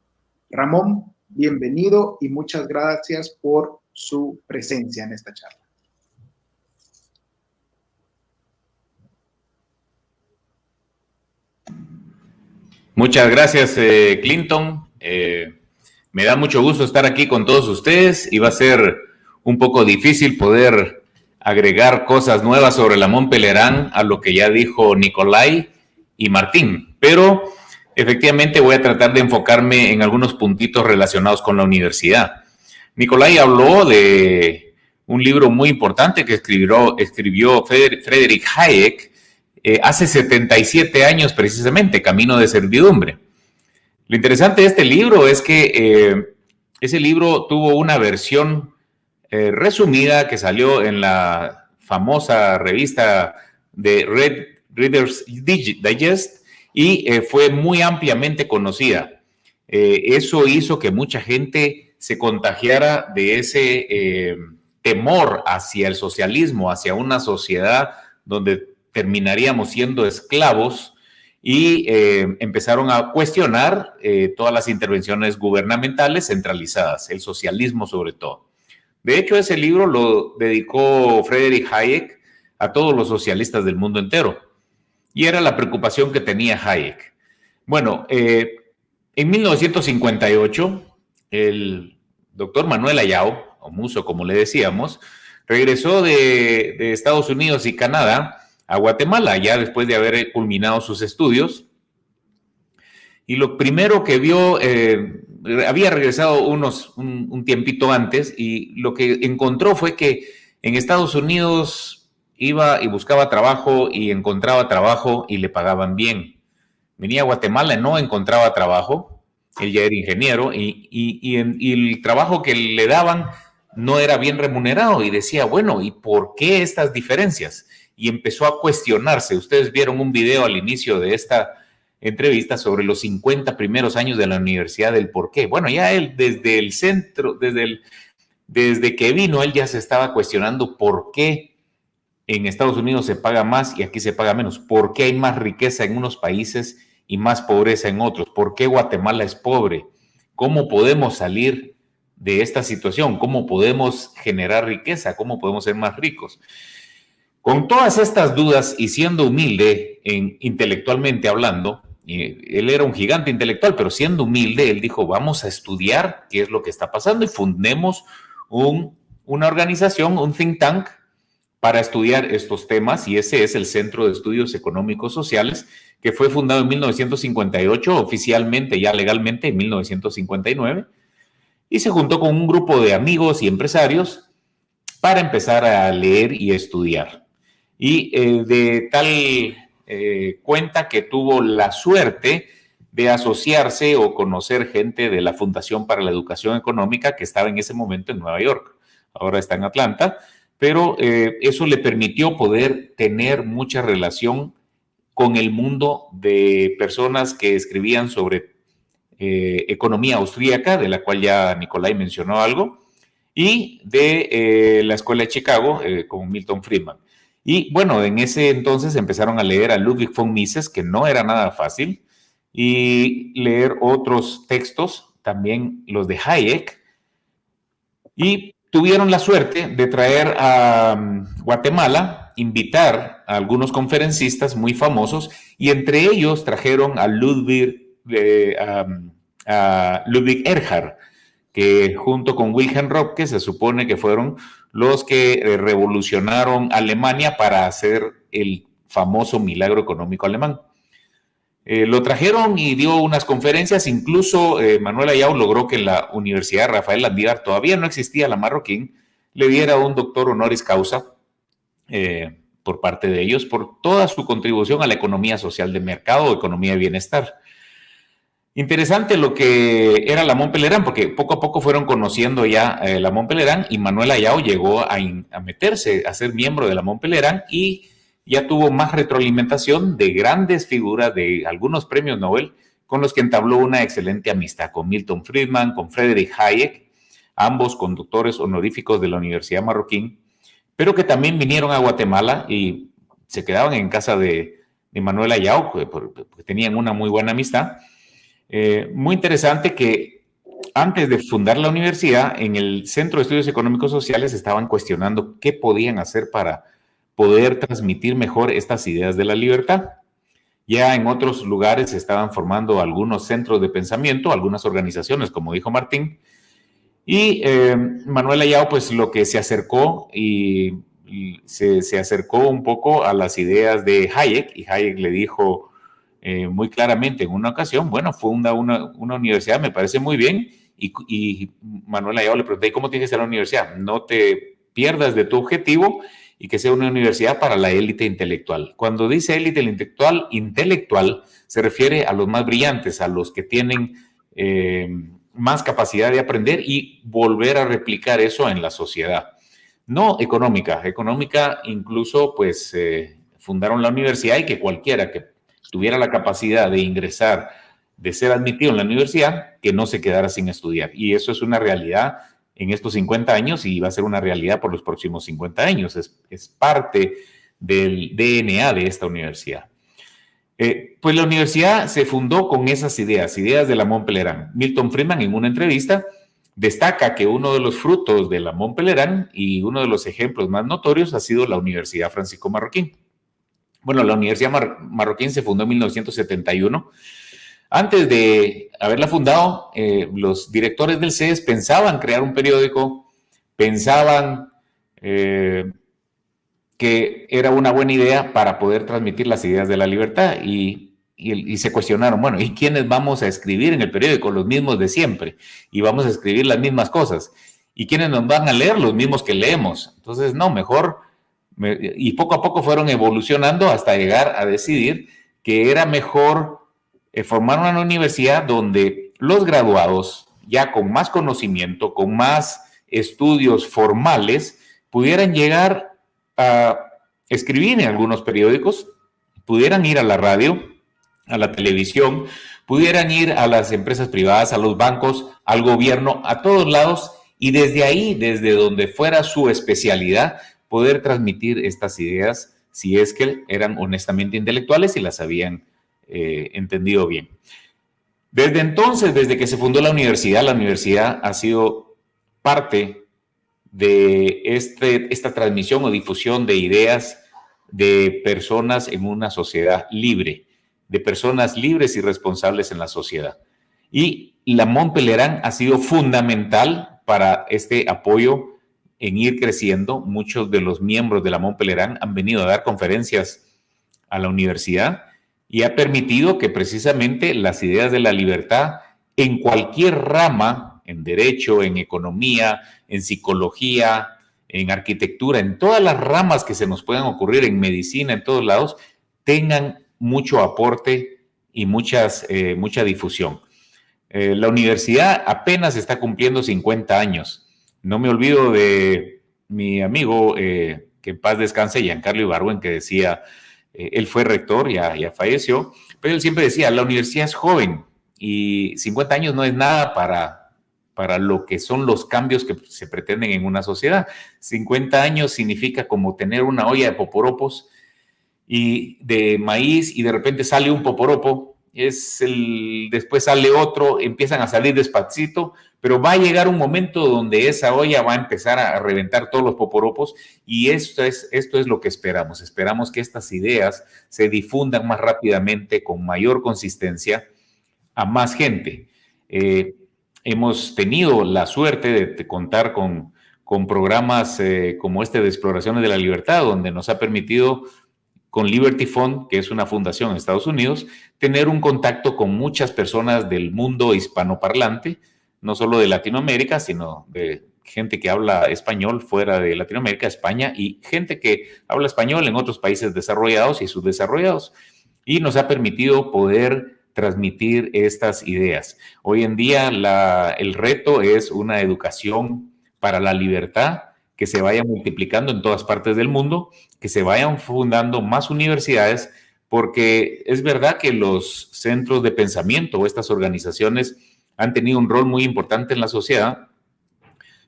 Ramón, bienvenido y muchas gracias por su presencia en esta charla. Muchas gracias, eh, Clinton. Eh, me da mucho gusto estar aquí con todos ustedes y va a ser un poco difícil poder agregar cosas nuevas sobre la Montpelerán a lo que ya dijo Nicolai y Martín, pero efectivamente voy a tratar de enfocarme en algunos puntitos relacionados con la universidad. Nicolai habló de un libro muy importante que escribió, escribió Friedrich Hayek eh, hace 77 años precisamente, Camino de Servidumbre. Lo interesante de este libro es que eh, ese libro tuvo una versión eh, resumida que salió en la famosa revista de Red Reader's Digest y fue muy ampliamente conocida. eso hizo que mucha gente se contagiara de ese eh, temor hacia el socialismo, hacia una sociedad donde terminaríamos siendo esclavos y eh, empezaron a cuestionar eh, todas las intervenciones gubernamentales centralizadas, el socialismo sobre todo. De hecho, ese libro lo dedicó Friedrich Hayek a todos los socialistas del mundo entero. Y era la preocupación que tenía Hayek. Bueno, en 1958, el doctor Manuel Ayao, o Muso como le decíamos, regresó de, Estados Unidos y Canadá a Guatemala, ya después de haber culminado sus estudios. Y lo primero que vio, eh, había regresado unos, un, tiempito antes, y lo que encontró fue que en Estados Unidos iba y buscaba trabajo y encontraba trabajo y le pagaban bien. Venía a Guatemala no encontraba trabajo, él ya era ingeniero y, el trabajo que le daban no era bien remunerado y decía, bueno, ¿y por qué estas diferencias? Y empezó a cuestionarse. Ustedes vieron un video al inicio de esta entrevista sobre los 50 primeros años de la universidad, del por qué. Bueno, ya él desde el centro, desde, el, desde que vino, él ya se estaba cuestionando por qué en Estados Unidos se paga más y aquí se paga menos, por qué hay más riqueza en unos países y más pobreza en otros. ¿Por qué Guatemala es pobre? ¿Cómo podemos salir de esta situación? ¿Cómo podemos generar riqueza? ¿Cómo podemos ser más ricos? Con todas estas dudas y siendo humilde en, intelectualmente hablando, él era un gigante intelectual, pero siendo humilde, él dijo, vamos a estudiar qué es lo que está pasando y fundemos un, una organización, un think tank, para estudiar estos temas y ese es el Centro de Estudios Económicos Sociales que fue fundado en 1958, oficialmente, ya legalmente, en 1959, y se juntó con un grupo de amigos y empresarios para empezar a leer y estudiar. Y eh, de tal eh, cuenta que tuvo la suerte de asociarse o conocer gente de la Fundación para la Educación Económica que estaba en ese momento en Nueva York, ahora está en Atlanta, pero eh, eso le permitió poder tener mucha relación con el mundo de personas que escribían sobre eh, economía austríaca, de la cual ya Nicolai mencionó algo, y de eh, la Escuela de Chicago con Milton Friedman. Y bueno, en ese entonces empezaron a leer a Ludwig von Mises, que no era nada fácil, y leer otros textos, también los de Hayek, y tuvieron la suerte de traer a mm, Guatemala, invitar a algunos conferencistas muy famosos, y entre ellos trajeron a Ludwig, eh, a Ludwig Erhard, que junto con Wilhelm Röpke se supone que fueron los que eh, revolucionaron Alemania para hacer el famoso milagro económico alemán. Eh, lo trajeron y dio unas conferencias, incluso eh, Manuel Ayau logró que la Universidad Rafael Landívar, todavía no existía la marroquín, le diera un doctor honoris causa por parte de ellos por toda su contribución a la economía social de mercado economía de bienestar. Interesante lo que era la Montpelerán, porque poco a poco fueron conociendo ya eh, la Montpelerán y Manuel Ayao llegó a, meterse, a ser miembro de la Montpelerán y ya tuvo más retroalimentación de grandes figuras de algunos premios Nobel con los que entabló una excelente amistad con Milton Friedman, con Friedrich Hayek, ambos conductores honoríficos de la Universidad Marroquín, pero que también vinieron a Guatemala y se quedaban en casa de, Manuel Ayao, porque tenían una muy buena amistad. Eh, muy interesante que antes de fundar la universidad, en el Centro de Estudios Económicos Sociales estaban cuestionando qué podían hacer para poder transmitir mejor estas ideas de la libertad. Ya en otros lugares se estaban formando algunos centros de pensamiento, algunas organizaciones, como dijo Martín. Y eh, Manuel Ayao, pues lo que se acercó y, se, se, acercó un poco a las ideas de Hayek, y Hayek le dijo, eh, muy claramente en una ocasión, bueno, funda una, una universidad, me parece muy bien, y, y Manuel Ayala le pregunté, ¿cómo tiene que ser la universidad? No te pierdas de tu objetivo y que sea una universidad para la élite intelectual. Cuando dice élite intelectual, intelectual se refiere a los más brillantes, a los que tienen eh, más capacidad de aprender y volver a replicar eso en la sociedad. No económica, económica incluso pues eh, fundaron la universidad y que cualquiera que tuviera la capacidad de ingresar, de ser admitido en la universidad, que no se quedara sin estudiar. Y eso es una realidad en estos 50 años y va a ser una realidad por los próximos 50 años. Es, parte del DNA de esta universidad. Eh, pues la universidad se fundó con esas ideas, ideas de la Montpellerin. Milton Friedman en una entrevista destaca que uno de los frutos de la Montpellerin y uno de los ejemplos más notorios ha sido la Universidad Francisco Marroquín. Bueno, la Universidad Marroquín se fundó en 1971. Antes de haberla fundado, eh, los directores del CES pensaban crear un periódico, pensaban eh, que era una buena idea para poder transmitir las ideas de la libertad y, se cuestionaron, bueno, ¿y quiénes vamos a escribir en el periódico? Los mismos de siempre y vamos a escribir las mismas cosas. ¿Y quiénes nos van a leer? Los mismos que leemos. Entonces, no, mejor y poco a poco fueron evolucionando hasta llegar a decidir que era mejor eh, formar una universidad donde los graduados, ya con más conocimiento, con más estudios formales, pudieran llegar a escribir en algunos periódicos, pudieran ir a la radio, a la televisión, pudieran ir a las empresas privadas, a los bancos, al gobierno, a todos lados, y desde ahí, desde donde fuera su especialidad, poder transmitir estas ideas si es que eran honestamente intelectuales y las habían eh, entendido bien. Desde entonces, desde que se fundó la universidad, la universidad ha sido parte de este, esta transmisión o difusión de ideas de personas en una sociedad libre, de personas libres y responsables en la sociedad. Y la Montpellerin ha sido fundamental para este apoyo en ir creciendo. Muchos de los miembros de la Montpellerin han venido a dar conferencias a la universidad y ha permitido que precisamente las ideas de la libertad en cualquier rama, en derecho, en economía, en psicología, en arquitectura, en todas las ramas que se nos puedan ocurrir, en medicina, en todos lados, tengan mucho aporte y muchas, eh, mucha difusión. Eh, la universidad apenas está cumpliendo 50 años no me olvido de mi amigo, eh, que en paz descanse, Giancarlo Ibarwen, que decía, eh, él fue rector, ya, ya falleció, pero él siempre decía, la universidad es joven y 50 años no es nada para para lo que son los cambios que se pretenden en una sociedad. 50 años significa como tener una olla de poporopos y de maíz y de repente sale un poporopo, es el, después sale otro, empiezan a salir despacito, pero va a llegar un momento donde esa olla va a empezar a reventar todos los poporopos y esto es, esto es lo que esperamos. Esperamos que estas ideas se difundan más rápidamente, con mayor consistencia, a más gente. Eh, hemos tenido la suerte de, contar con, con programas eh, como este de Exploraciones de la Libertad, donde nos ha permitido con Liberty Fund, que es una fundación en Estados Unidos, tener un contacto con muchas personas del mundo hispanoparlante, no solo de Latinoamérica, sino de gente que habla español fuera de Latinoamérica, España, y gente que habla español en otros países desarrollados y subdesarrollados. Y nos ha permitido poder transmitir estas ideas. Hoy en día el reto es una educación para la libertad que se vaya multiplicando en todas partes del mundo, que se vayan fundando más universidades, porque es verdad que los centros de pensamiento o estas organizaciones han tenido un rol muy importante en la sociedad,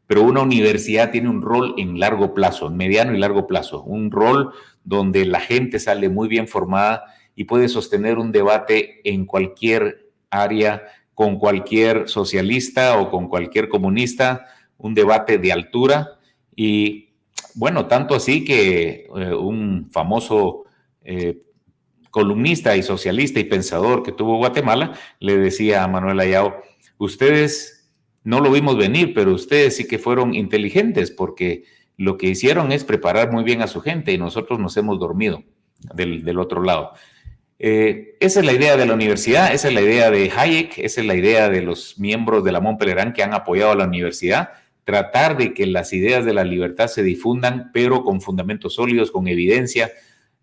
pero una universidad tiene un rol en largo plazo, en mediano y largo plazo, un rol donde la gente sale muy bien formada y puede sostener un debate en cualquier área, con cualquier socialista o con cualquier comunista, un debate de altura y bueno, tanto así que eh, un famoso eh, columnista y socialista y pensador que tuvo Guatemala le decía a Manuel Ayao, ustedes no lo vimos venir, pero ustedes sí que fueron inteligentes porque lo que hicieron es preparar muy bien a su gente y nosotros nos hemos dormido del, otro lado. Eh, esa es la idea de la universidad, esa es la idea de Hayek, esa es la idea de los miembros de la Montpellier que han apoyado a la universidad tratar de que las ideas de la libertad se difundan, pero con fundamentos sólidos, con evidencia,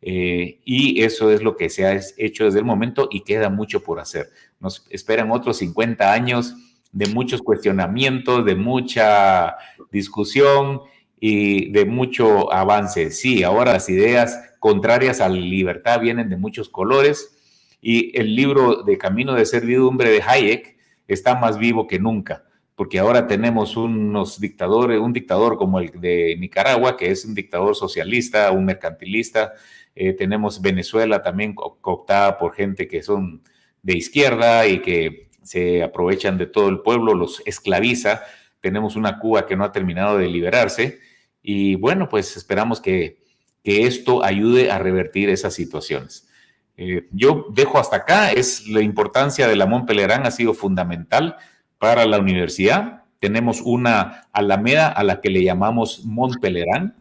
eh, y eso es lo que se ha hecho desde el momento y queda mucho por hacer. Nos esperan otros 50 años de muchos cuestionamientos, de mucha discusión y de mucho avance. Sí, ahora las ideas contrarias a la libertad vienen de muchos colores y el libro de Camino de Servidumbre de Hayek está más vivo que nunca porque ahora tenemos unos dictadores, un dictador como el de Nicaragua, que es un dictador socialista, un mercantilista, eh, tenemos Venezuela también cooptada por gente que son de izquierda y que se aprovechan de todo el pueblo, los esclaviza, tenemos una Cuba que no ha terminado de liberarse. Y bueno, pues esperamos que, esto ayude a revertir esas situaciones. Eh, yo dejo hasta acá, es la importancia de la Montpelerán ha sido fundamental para la universidad. Tenemos una alameda a la que le llamamos Montpelerán.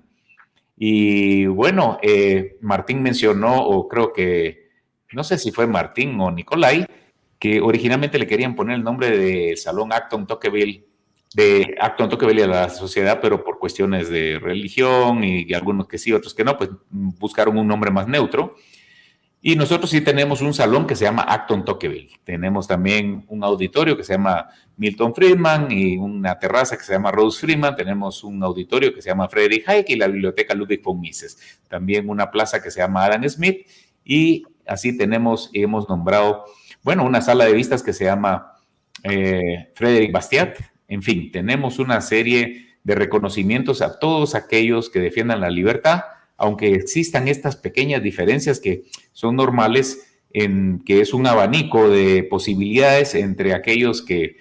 Y bueno, eh, Martín mencionó, o creo que, no sé si fue Martín o Nicolai, que originalmente le querían poner el nombre de Salón Acton Tocqueville, de Acton Tocqueville a la sociedad, pero por cuestiones de religión y, y algunos que sí, otros que no, pues buscaron un nombre más neutro. Y nosotros sí tenemos un salón que se llama Acton Tocqueville. Tenemos también un auditorio que se llama Milton Friedman y una terraza que se llama Rose Friedman. Tenemos un auditorio que se llama Frederick Hayek y la biblioteca Ludwig von Mises. También una plaza que se llama Adam Smith. Y así tenemos, hemos nombrado, bueno, una sala de vistas que se llama eh, Frederick Bastiat. En fin, tenemos una serie de reconocimientos a todos aquellos que defiendan la libertad aunque existan estas pequeñas diferencias que son normales, en que es un abanico de posibilidades entre aquellos que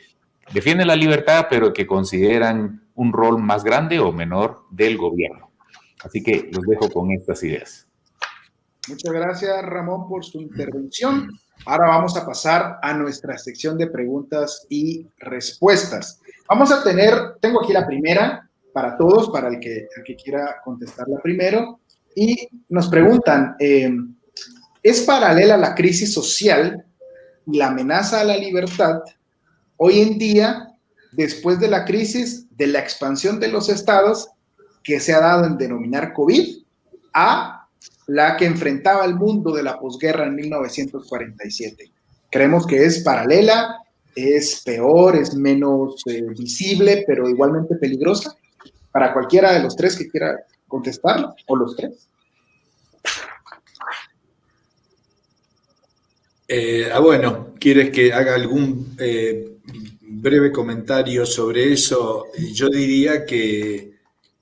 defienden la libertad, pero que consideran un rol más grande o menor del gobierno. Así que los dejo con estas ideas. Muchas gracias, Ramón, por su intervención. Ahora vamos a pasar a nuestra sección de preguntas y respuestas. Vamos a tener, tengo aquí la primera para todos, para el que, el que quiera contestarla primero. Y nos preguntan, eh, ¿es paralela la crisis social y la amenaza a la libertad hoy en día, después de la crisis de la expansión de los estados que se ha dado en denominar COVID, a la que enfrentaba el mundo de la posguerra en 1947? Creemos que es paralela, es peor, es menos eh, visible, pero igualmente peligrosa para cualquiera de los tres que quiera contestarlo, o los tres. Eh, ah, bueno, ¿quieres que haga algún eh, breve comentario sobre eso. Yo diría que,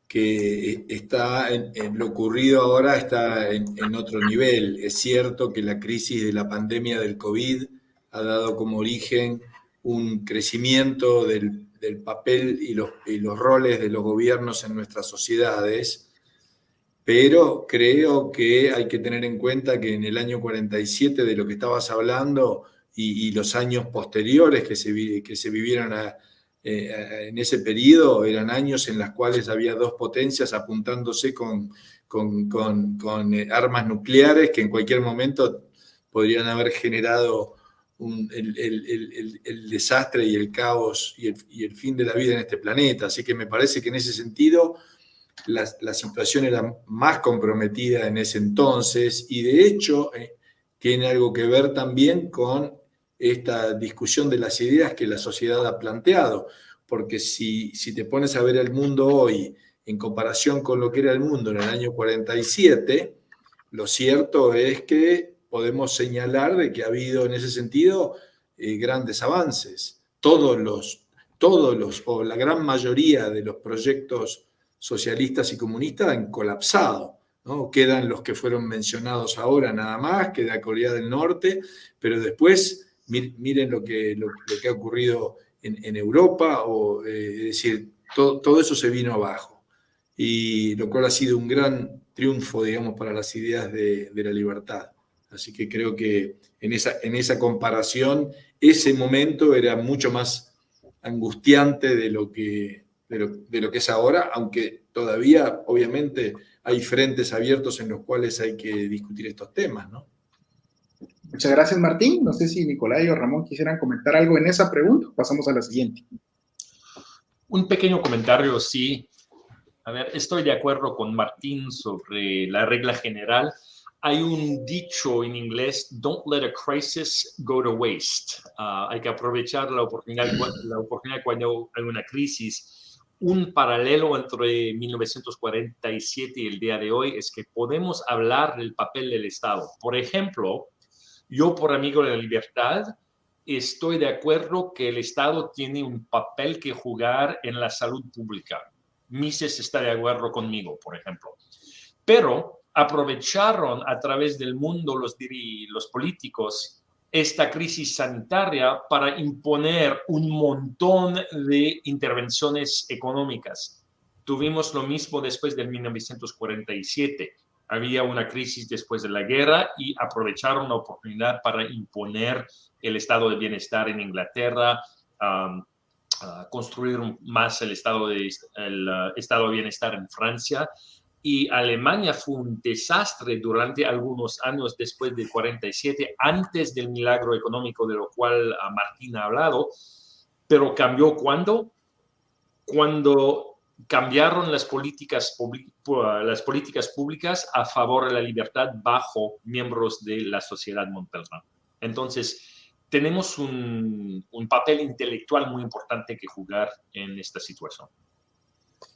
que está en, lo ocurrido ahora está en, en, otro nivel. Es cierto que la crisis de la pandemia del COVID ha dado como origen un crecimiento del, del papel y los, y los roles de los gobiernos en nuestras sociedades, pero creo que hay que tener en cuenta que en el año 47 de lo que estabas hablando, y, los años posteriores que se, que se vivieron eh, en ese periodo eran años en los cuales había dos potencias apuntándose con, con, con, eh, armas nucleares que en cualquier momento podrían haber generado el, el, el, desastre y el caos y el, fin de la vida en este planeta. Así que me parece que en ese sentido la, situación era más comprometida en ese entonces y de hecho eh, tiene algo que ver también con esta discusión de las ideas que la sociedad ha planteado, porque si, si te pones a ver el mundo hoy en comparación con lo que era el mundo en el año 47, lo cierto es que podemos señalar de que ha habido en ese sentido eh, grandes avances. Todos los, todos los, o la gran mayoría de los proyectos socialistas y comunistas han colapsado. ¿no? Quedan los que fueron mencionados ahora nada más, queda Corea del Norte, pero después miren lo que, lo, que ha ocurrido en, Europa, o, eh, es decir, todo, todo, eso se vino abajo, y lo cual ha sido un gran triunfo, digamos, para las ideas de, la libertad. Así que creo que en esa, en esa comparación, ese momento era mucho más angustiante de lo que, de lo, de lo que es ahora, aunque todavía, obviamente, hay frentes abiertos en los cuales hay que discutir estos temas, ¿no? Muchas gracias, Martín. No sé si Nicolai o Ramón quisieran comentar algo en esa pregunta. Pasamos a la siguiente. Un pequeño comentario, sí. A ver, estoy de acuerdo con Martín sobre la regla general. Hay un dicho en inglés, don't let a crisis go to waste. Ah, hay que aprovechar la oportunidad, la oportunidad cuando hay una crisis. Un paralelo entre 1947 y el día de hoy es que podemos hablar del papel del Estado. Por ejemplo, yo, por amigo de la libertad, estoy de acuerdo que el Estado tiene un papel que jugar en la salud pública. Mises está de acuerdo conmigo, por ejemplo. Pero aprovecharon a través del mundo los, los políticos esta crisis sanitaria para imponer un montón de intervenciones económicas. Tuvimos lo mismo después del 1947 había una crisis después de la guerra y aprovecharon la oportunidad para imponer el estado de bienestar en Inglaterra, construir más el estado, de, el uh, estado de bienestar en Francia. Y Alemania fue un desastre durante algunos años después del 47, antes del milagro económico de lo cual Martín ha hablado, pero cambió cuando? Cuando cambiaron las políticas, las políticas públicas a favor de la libertad bajo miembros de la sociedad montelrán. Entonces, tenemos un, papel intelectual muy importante que jugar en esta situación.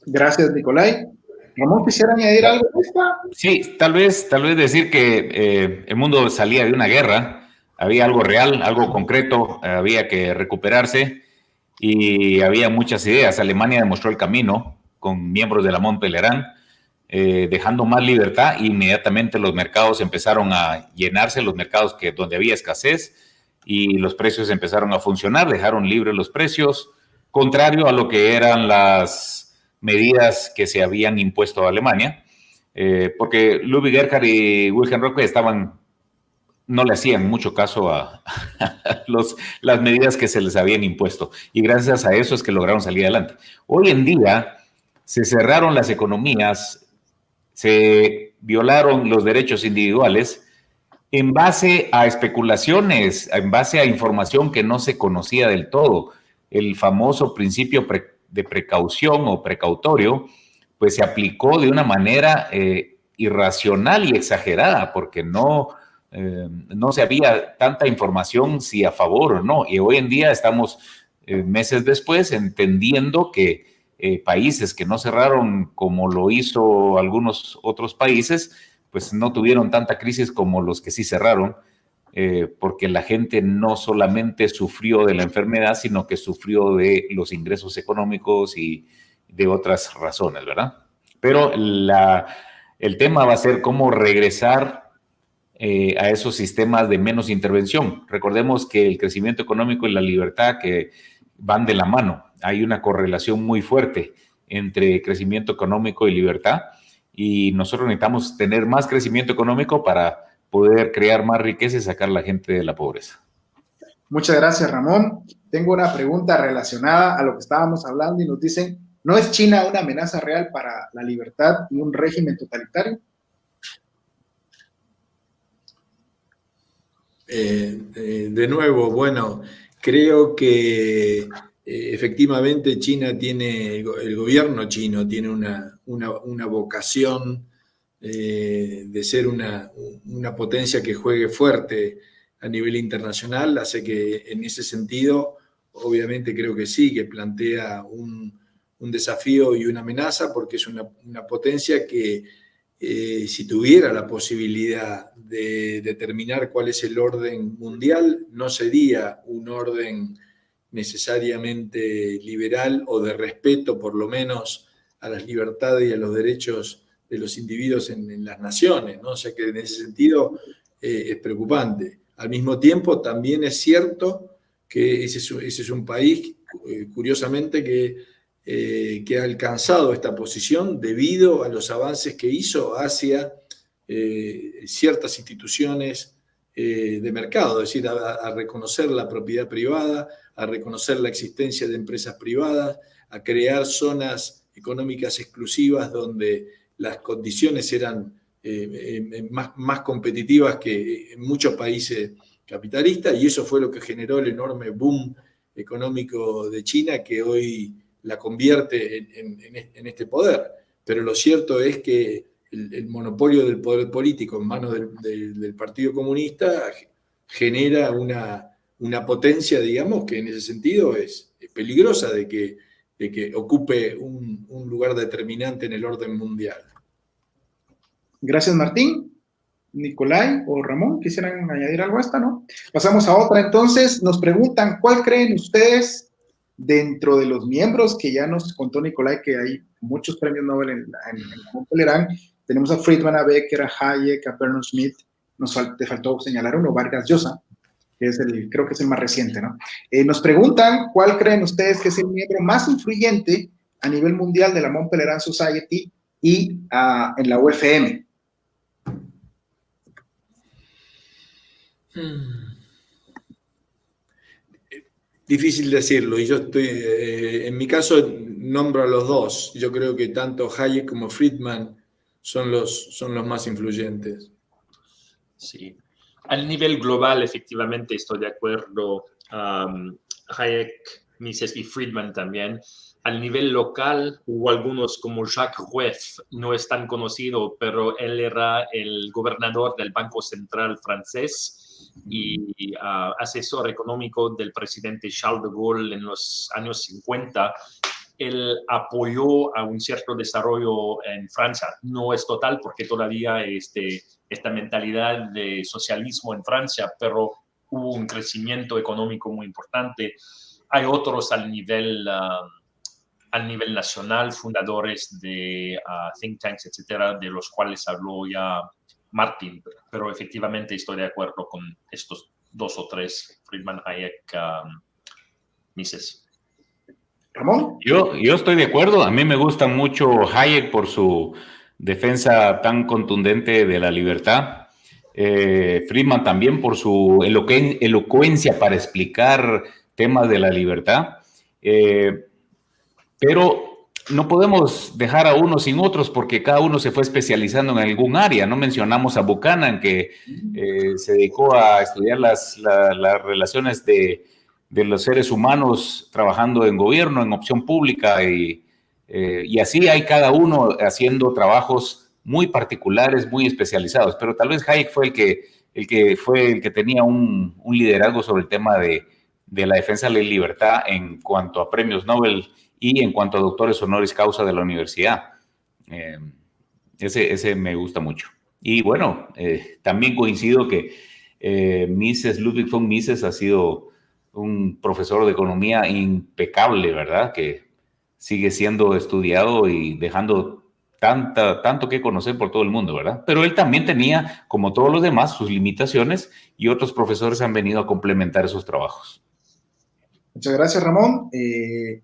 Gracias, Nicolai. Ramón, ¿quisiera añadir algo Sí, tal vez, tal vez decir que eh, el mundo salía de una guerra, había algo real, algo concreto, había que recuperarse y había muchas ideas. Alemania demostró el camino con miembros de la Montpellerán, eh, dejando más libertad. Inmediatamente los mercados empezaron a llenarse, los mercados que, donde había escasez, y los precios empezaron a funcionar, dejaron libres los precios, contrario a lo que eran las medidas que se habían impuesto a Alemania, eh, porque Ludwig Erhard y Wilhelm Rocke estaban no le hacían mucho caso a, las medidas que se les habían impuesto. Y gracias a eso es que lograron salir adelante. Hoy en día se cerraron las economías, se violaron los derechos individuales en base a especulaciones, en base a información que no se conocía del todo. El famoso principio de precaución o precautorio, pues se aplicó de una manera eh, irracional y exagerada, porque no, eh, no se había tanta información si a favor o no. Y hoy en día estamos eh, meses después entendiendo que países que no cerraron como lo hizo algunos otros países, pues no tuvieron tanta crisis como los que sí cerraron. Eh, porque la gente no solamente sufrió de la enfermedad, sino que sufrió de los ingresos económicos y de otras razones, ¿verdad? Pero el tema va a ser cómo regresar eh, a esos sistemas de menos intervención. Recordemos que el crecimiento económico y la libertad que van de la mano. Hay una correlación muy fuerte entre crecimiento económico y libertad y nosotros necesitamos tener más crecimiento económico para poder crear más riqueza y sacar a la gente de la pobreza. Muchas gracias, Ramón. Tengo una pregunta relacionada a lo que estábamos hablando y nos dicen, ¿no es China una amenaza real para la libertad y un régimen totalitario? Eh, eh, de nuevo, bueno, creo que eh, efectivamente China tiene, el gobierno chino tiene una, una vocación eh, de ser una, potencia que juegue fuerte a nivel internacional, hace que en ese sentido, obviamente creo que sí, que plantea un, desafío y una amenaza, porque es una, potencia que eh, si tuviera la posibilidad de determinar cuál es el orden mundial, no sería un orden necesariamente liberal o de respeto, por lo menos, a las libertades y a los derechos de los individuos en, las naciones, ¿no? O sea que en ese sentido eh, es preocupante. Al mismo tiempo, también es cierto que ese es, un país, eh, curiosamente, que, eh, que ha alcanzado esta posición debido a los avances que hizo hacia ciertas instituciones de mercado, es decir, a reconocer la propiedad privada, a reconocer la existencia de empresas privadas, a crear zonas económicas exclusivas donde las condiciones eran eh, eh, más, más, competitivas que en muchos países capitalistas y eso fue lo que generó el enorme boom económico de China que hoy la convierte en, este poder. Pero lo cierto es que el, monopolio del poder político en manos del, Partido Comunista genera una, una, potencia, digamos, que en ese sentido es, peligrosa de que, de que ocupe un, lugar determinante en el orden mundial. Gracias, Martín. Nicolai o Ramón, ¿quisieran añadir algo a esta, no? Pasamos a otra. Entonces, nos preguntan, ¿cuál creen ustedes dentro de los miembros que ya nos contó Nicolai que hay muchos premios Nobel en, en, en Tenemos a Friedman, a Becker, a Hayek, a Bernard Smith. Nos te faltó señalar uno, Vargas Llosa, que es el, creo que es el más reciente, ¿no? Eh, nos preguntan, ¿cuál creen ustedes que es el miembro más influyente a nivel mundial de la Mont Pelerin Society y uh, en la UFM? Hmm. Difícil decirlo, y yo estoy, eh, en mi caso nombro a los dos. Yo creo que tanto Hayek como Friedman son los, son los más influyentes. Sí, al nivel global efectivamente estoy de acuerdo. Hayek, Mises y Friedman también. Al nivel local hubo algunos como Jacques Rueff, no es tan conocido, pero él era el gobernador del Banco Central francés y ah, asesor económico del presidente Charles de Gaulle en los años 50, él apoyó a un cierto desarrollo en Francia. No es total porque todavía este, esta mentalidad de socialismo en Francia, pero hubo un crecimiento económico muy importante. Hay otros al nivel, ah, al nivel nacional, fundadores de ah, think tanks, etcétera, de los cuales habló ya Martin, pero efectivamente estoy de acuerdo con estos dos o tres, Friedman, Hayek, um, Mises. Ramón. Yo, yo estoy de acuerdo, a mí me gusta mucho Hayek por su defensa tan contundente de la libertad. Eh, Friedman también por su elocuencia para explicar temas de la libertad. Eh, pero no podemos dejar a unos sin otros porque cada uno se fue especializando en algún área. No mencionamos a Buchanan, que eh, se dedicó a estudiar las, relaciones de, los seres humanos trabajando en gobierno, en opción pública, y, eh, así hay cada uno haciendo trabajos muy particulares, muy especializados. Pero tal vez Hayek fue el que, el que, fue el que tenía un, liderazgo sobre el tema de, de la defensa de la libertad en cuanto a premios Nobel y en cuanto a doctores honoris causa de la universidad. Eh, ese, ese me gusta mucho. Y bueno, eh, también coincido que Eh, Ludwig von Mises ha sido un profesor de economía impecable, ¿verdad? Que sigue siendo estudiado y dejando tanta, tanto que conocer por todo el mundo, ¿verdad? Pero él también tenía, como todos los demás, sus limitaciones y otros profesores han venido a complementar esos trabajos. Muchas gracias, Ramón. Eh,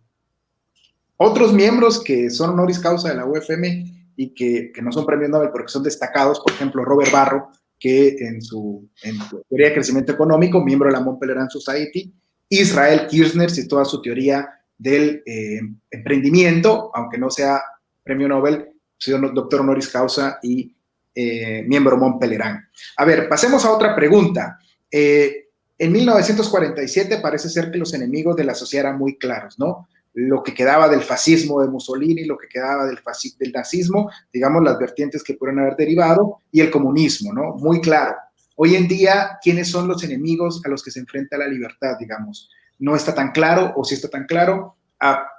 otros miembros que son honoris causa de la UFM y que, que, no son premios Nobel porque son destacados, por ejemplo, Robert Barro, que en su, teoría de crecimiento económico, miembro de la Mont Pelerin Society, Israel Kirchner, y toda su teoría del eh, emprendimiento, aunque no sea premio Nobel, sido doctor honoris causa y eh, miembro Mont Pelerin. A ver, pasemos a otra pregunta. Eh, en 1947 parece ser que los enemigos de la sociedad eran muy claros, ¿no? Lo que quedaba del fascismo de Mussolini, lo que quedaba del, del nazismo, digamos, las vertientes que pudieron haber derivado, y el comunismo, ¿no? Muy claro. Hoy en día, ¿quiénes son los enemigos a los que se enfrenta la libertad, digamos? No está tan claro, o si está tan claro,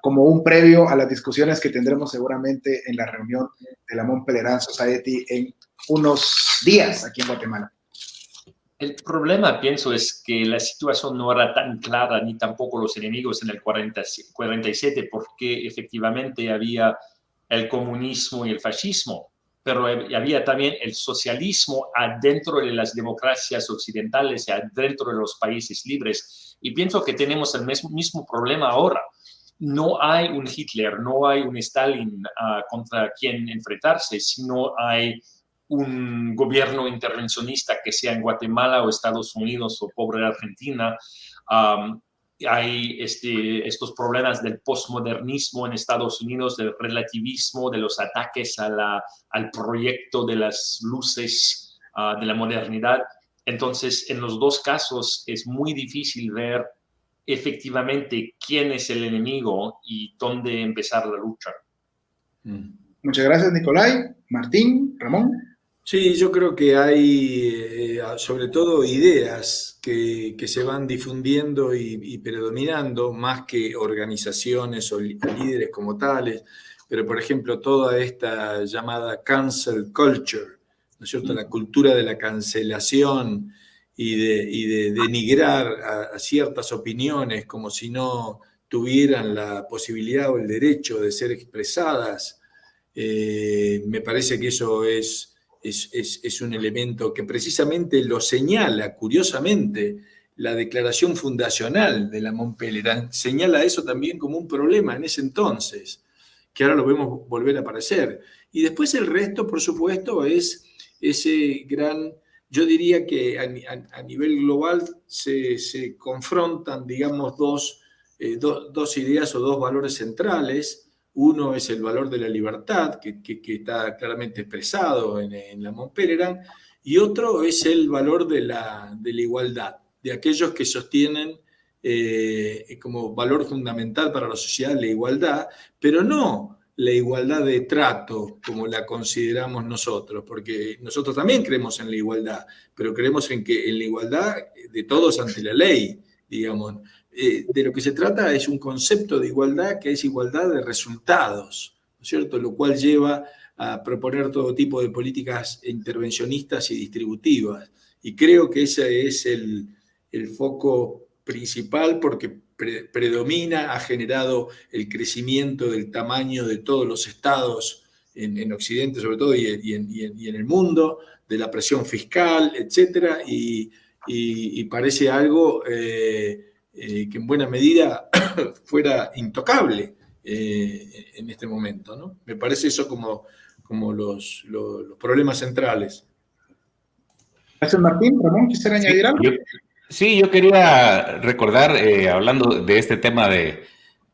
como un previo a las discusiones que tendremos seguramente en la reunión de la Mont Pelerin Society en unos días aquí en Guatemala. El problema, pienso, es que la situación no era tan clara, ni tampoco los enemigos en el 47, porque efectivamente había el comunismo y el fascismo, pero había también el socialismo adentro de las democracias occidentales adentro de los países libres. Y pienso que tenemos el mismo problema ahora. No hay un Hitler, no hay un Stalin ah, contra quien enfrentarse, sino hay un gobierno intervencionista que sea en Guatemala o Estados Unidos o pobre Argentina. hay este, estos problemas del postmodernismo en Estados Unidos, del relativismo, de los ataques a la, al proyecto de las luces ah, de la modernidad. Entonces, en los dos casos es muy difícil ver efectivamente quién es el enemigo y dónde empezar la lucha. Mm. Muchas gracias, Nicolai. Martín, Ramón. Sí, yo creo que hay eh, sobre todo ideas que, se van difundiendo y, predominando más que organizaciones o líderes como tales, pero por ejemplo toda esta llamada cancel culture, ¿no es cierto? La cultura de la cancelación y de, denigrar a, ciertas opiniones como si no tuvieran la posibilidad o el derecho de ser expresadas, eh, me parece que eso es es, un elemento que precisamente lo señala, curiosamente, la declaración fundacional de la Montpellier señala eso también como un problema en ese entonces, que ahora lo vemos volver a aparecer. Y después el resto, por supuesto, es ese gran, yo diría que a, nivel global se, confrontan, digamos, dos, eh, dos ideas o dos valores centrales, uno es el valor de la libertad, que, está claramente expresado en, la Mont y otro es el valor de la, igualdad, de aquellos que sostienen eh, como valor fundamental para la sociedad la igualdad, pero no la igualdad de trato como la consideramos nosotros, porque nosotros también creemos en la igualdad, pero creemos en que en la igualdad de todos ante la ley, digamos, eh, de lo que se trata es un concepto de igualdad que es igualdad de resultados, ¿no es cierto? Lo cual lleva a proponer todo tipo de políticas intervencionistas y distributivas. Y creo que ese es el, foco principal porque predomina, ha generado el crecimiento del tamaño de todos los estados en, Occidente sobre todo y, en, el mundo, de la presión fiscal, etc. Y, parece algo... Eh, eh, que en buena medida fuera intocable eh, en este momento. ¿no? Me parece eso como, como los, los, problemas centrales. Gracias, Martín. Ramón, ¿quisiera añadir algo? sí, yo quería recordar, eh, hablando de este tema de,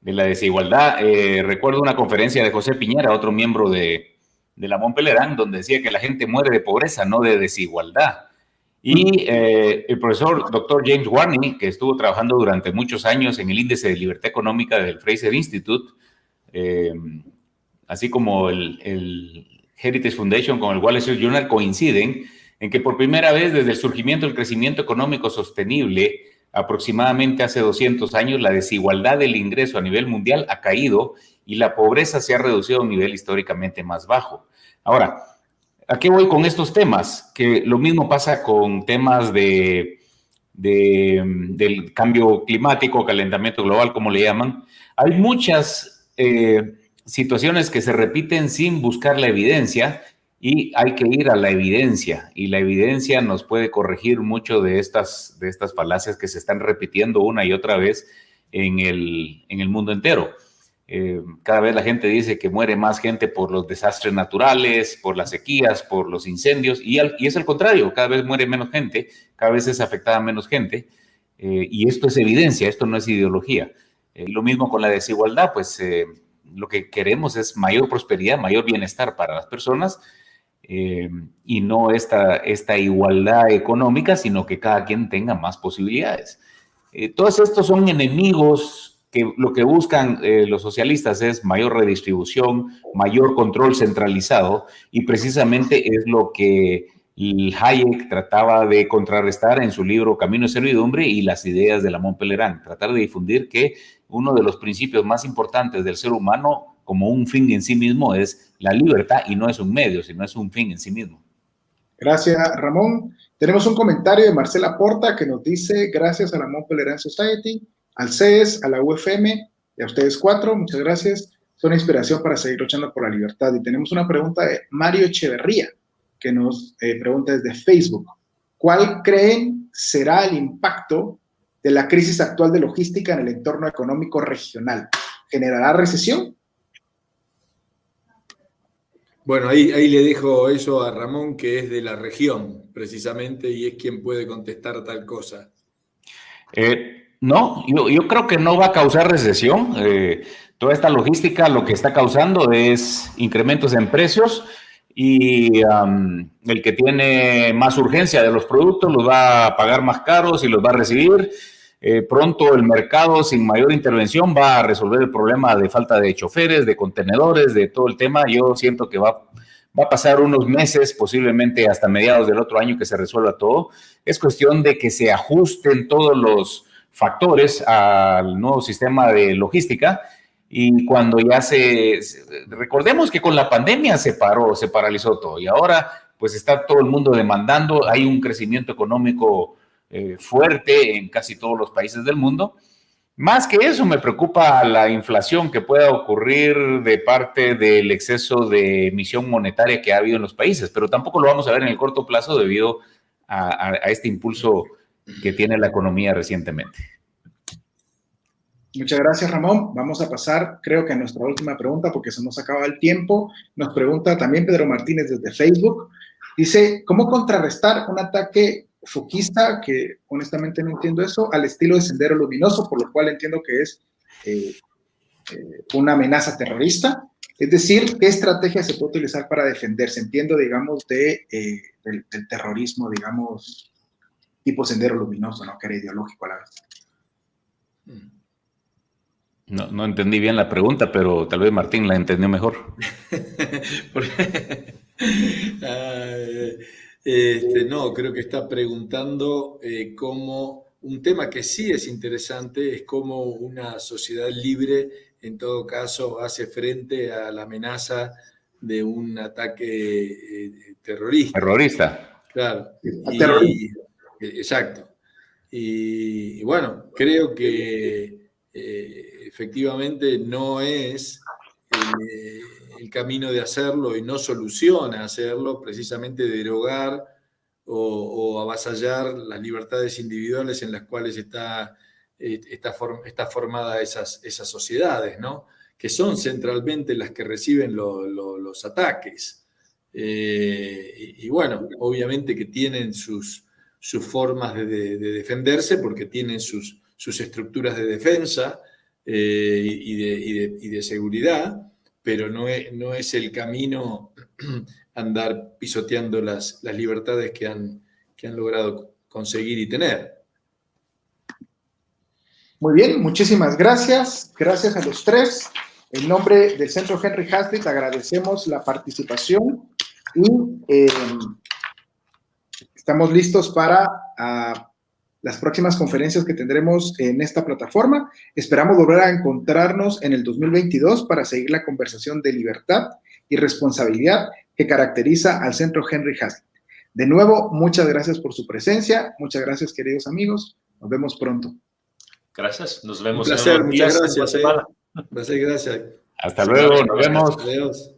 de la desigualdad, recuerdo una conferencia de José Piñera, otro miembro de, de la Montpellier, donde decía que la gente muere de pobreza, no de desigualdad. Y eh, el profesor doctor James Warney, que estuvo trabajando durante muchos años en el índice de libertad económica del Fraser Institute, eh, así como el, Heritage Foundation con el Wall Street Journal, coinciden en que por primera vez desde el surgimiento del crecimiento económico sostenible, aproximadamente hace 200 años, la desigualdad del ingreso a nivel mundial ha caído y la pobreza se ha reducido a un nivel históricamente más bajo. Ahora, ¿A qué voy con estos temas? Que lo mismo pasa con temas de, del cambio climático, calentamiento global, como le llaman. Hay muchas eh, situaciones que se repiten sin buscar la evidencia y hay que ir a la evidencia y la evidencia nos puede corregir mucho de estas, de estas falacias que se están repitiendo una y otra vez en el, en el mundo entero. Eh, cada vez la gente dice que muere más gente por los desastres naturales, por las sequías, por los incendios, y, y es el contrario, cada vez muere menos gente, cada vez es afectada menos gente, eh, y esto es evidencia, esto no es ideología. Eh, lo mismo con la desigualdad, pues lo que queremos es mayor prosperidad, mayor bienestar para las personas, y no esta, esta igualdad económica, sino que cada quien tenga más posibilidades. todos estos son enemigos que lo que buscan eh, los socialistas es mayor redistribución, mayor control centralizado y precisamente es lo que Hayek trataba de contrarrestar en su libro Camino de Servidumbre y las ideas de la Montpellier, tratar de difundir que uno de los principios más importantes del ser humano como un fin en sí mismo es la libertad y no es un medio, sino es un fin en sí mismo. Gracias, Ramón. Tenemos un comentario de Marcela Porta que nos dice, gracias a la Montpellier Society, al CES, a la UFM y a ustedes cuatro. Muchas gracias. Son inspiración para seguir luchando por la libertad. Y tenemos una pregunta de Mario Echeverría, que nos eh, pregunta desde Facebook. ¿Cuál creen será el impacto de la crisis actual de logística en el entorno económico regional? ¿Generará recesión? Bueno, ahí, ahí le dejo eso a Ramón, que es de la región, precisamente, y es quien puede contestar tal cosa. Eh, no, yo, creo que no va a causar recesión. Eh, toda esta logística lo que está causando es incrementos en precios y el que tiene más urgencia de los productos los va a pagar más caros y los va a recibir. Eh, pronto el mercado sin mayor intervención va a resolver el problema de falta de choferes, de contenedores, de todo el tema. Yo siento que va, va a pasar unos meses, posiblemente hasta mediados del otro año que se resuelva todo. Es cuestión de que se ajusten todos los factores al nuevo sistema de logística y cuando ya se, recordemos que con la pandemia se paró, se paralizó todo y ahora pues está todo el mundo demandando, hay un crecimiento económico eh, fuerte en casi todos los países del mundo. Más que eso, me preocupa la inflación que pueda ocurrir de parte del exceso de emisión monetaria que ha habido en los países, pero tampoco lo vamos a ver en el corto plazo debido a este impulso que tiene la economía recientemente. Muchas gracias, Ramón. Vamos a pasar, creo que a nuestra última pregunta, porque se nos acaba el tiempo. Nos pregunta también Pedro Martínez desde Facebook. Dice, ¿cómo contrarrestar un ataque foquista, que honestamente no entiendo eso, al estilo de Sendero Luminoso, por lo cual entiendo que es eh, eh, una amenaza terrorista? Es decir, ¿qué estrategia se puede utilizar para defenderse? Entiendo, digamos, de, eh, del, del terrorismo, digamos, tipo sendero luminoso, ¿no? Que era ideológico a la vez. No, no entendí bien la pregunta, pero tal vez Martín la entendió mejor. este, no, creo que está preguntando eh, cómo un tema que sí es interesante es cómo una sociedad libre, en todo caso, hace frente a la amenaza de un ataque eh, terrorista. Terrorista. Claro. Exacto. Y, bueno, creo que eh, efectivamente no es el camino de hacerlo y no soluciona hacerlo, precisamente derogar o, avasallar las libertades individuales en las cuales está, eh, está, formada esas, esas sociedades, ¿no? que son centralmente las que reciben los ataques. y, bueno, obviamente que tienen sus, sus formas de, defenderse porque tienen sus, sus estructuras de defensa eh, y, de, seguridad, pero no es, no es el camino andar pisoteando las, las libertades que han, que han logrado conseguir y tener. Muy bien, muchísimas gracias. Gracias a los tres. En nombre del Centro Henry Hazlitt agradecemos la participación y eh, Estamos listos para ah, las próximas conferencias que tendremos en esta plataforma. Esperamos volver a encontrarnos en el 2022 para seguir la conversación de libertad y responsabilidad que caracteriza al Centro Henry Hazlitt. De nuevo, muchas gracias por su presencia, muchas gracias queridos amigos, nos vemos pronto. Gracias, nos vemos. Un placer, muchas gracias. Eh. Gracias, gracias. Hasta luego, nos vemos. Adiós.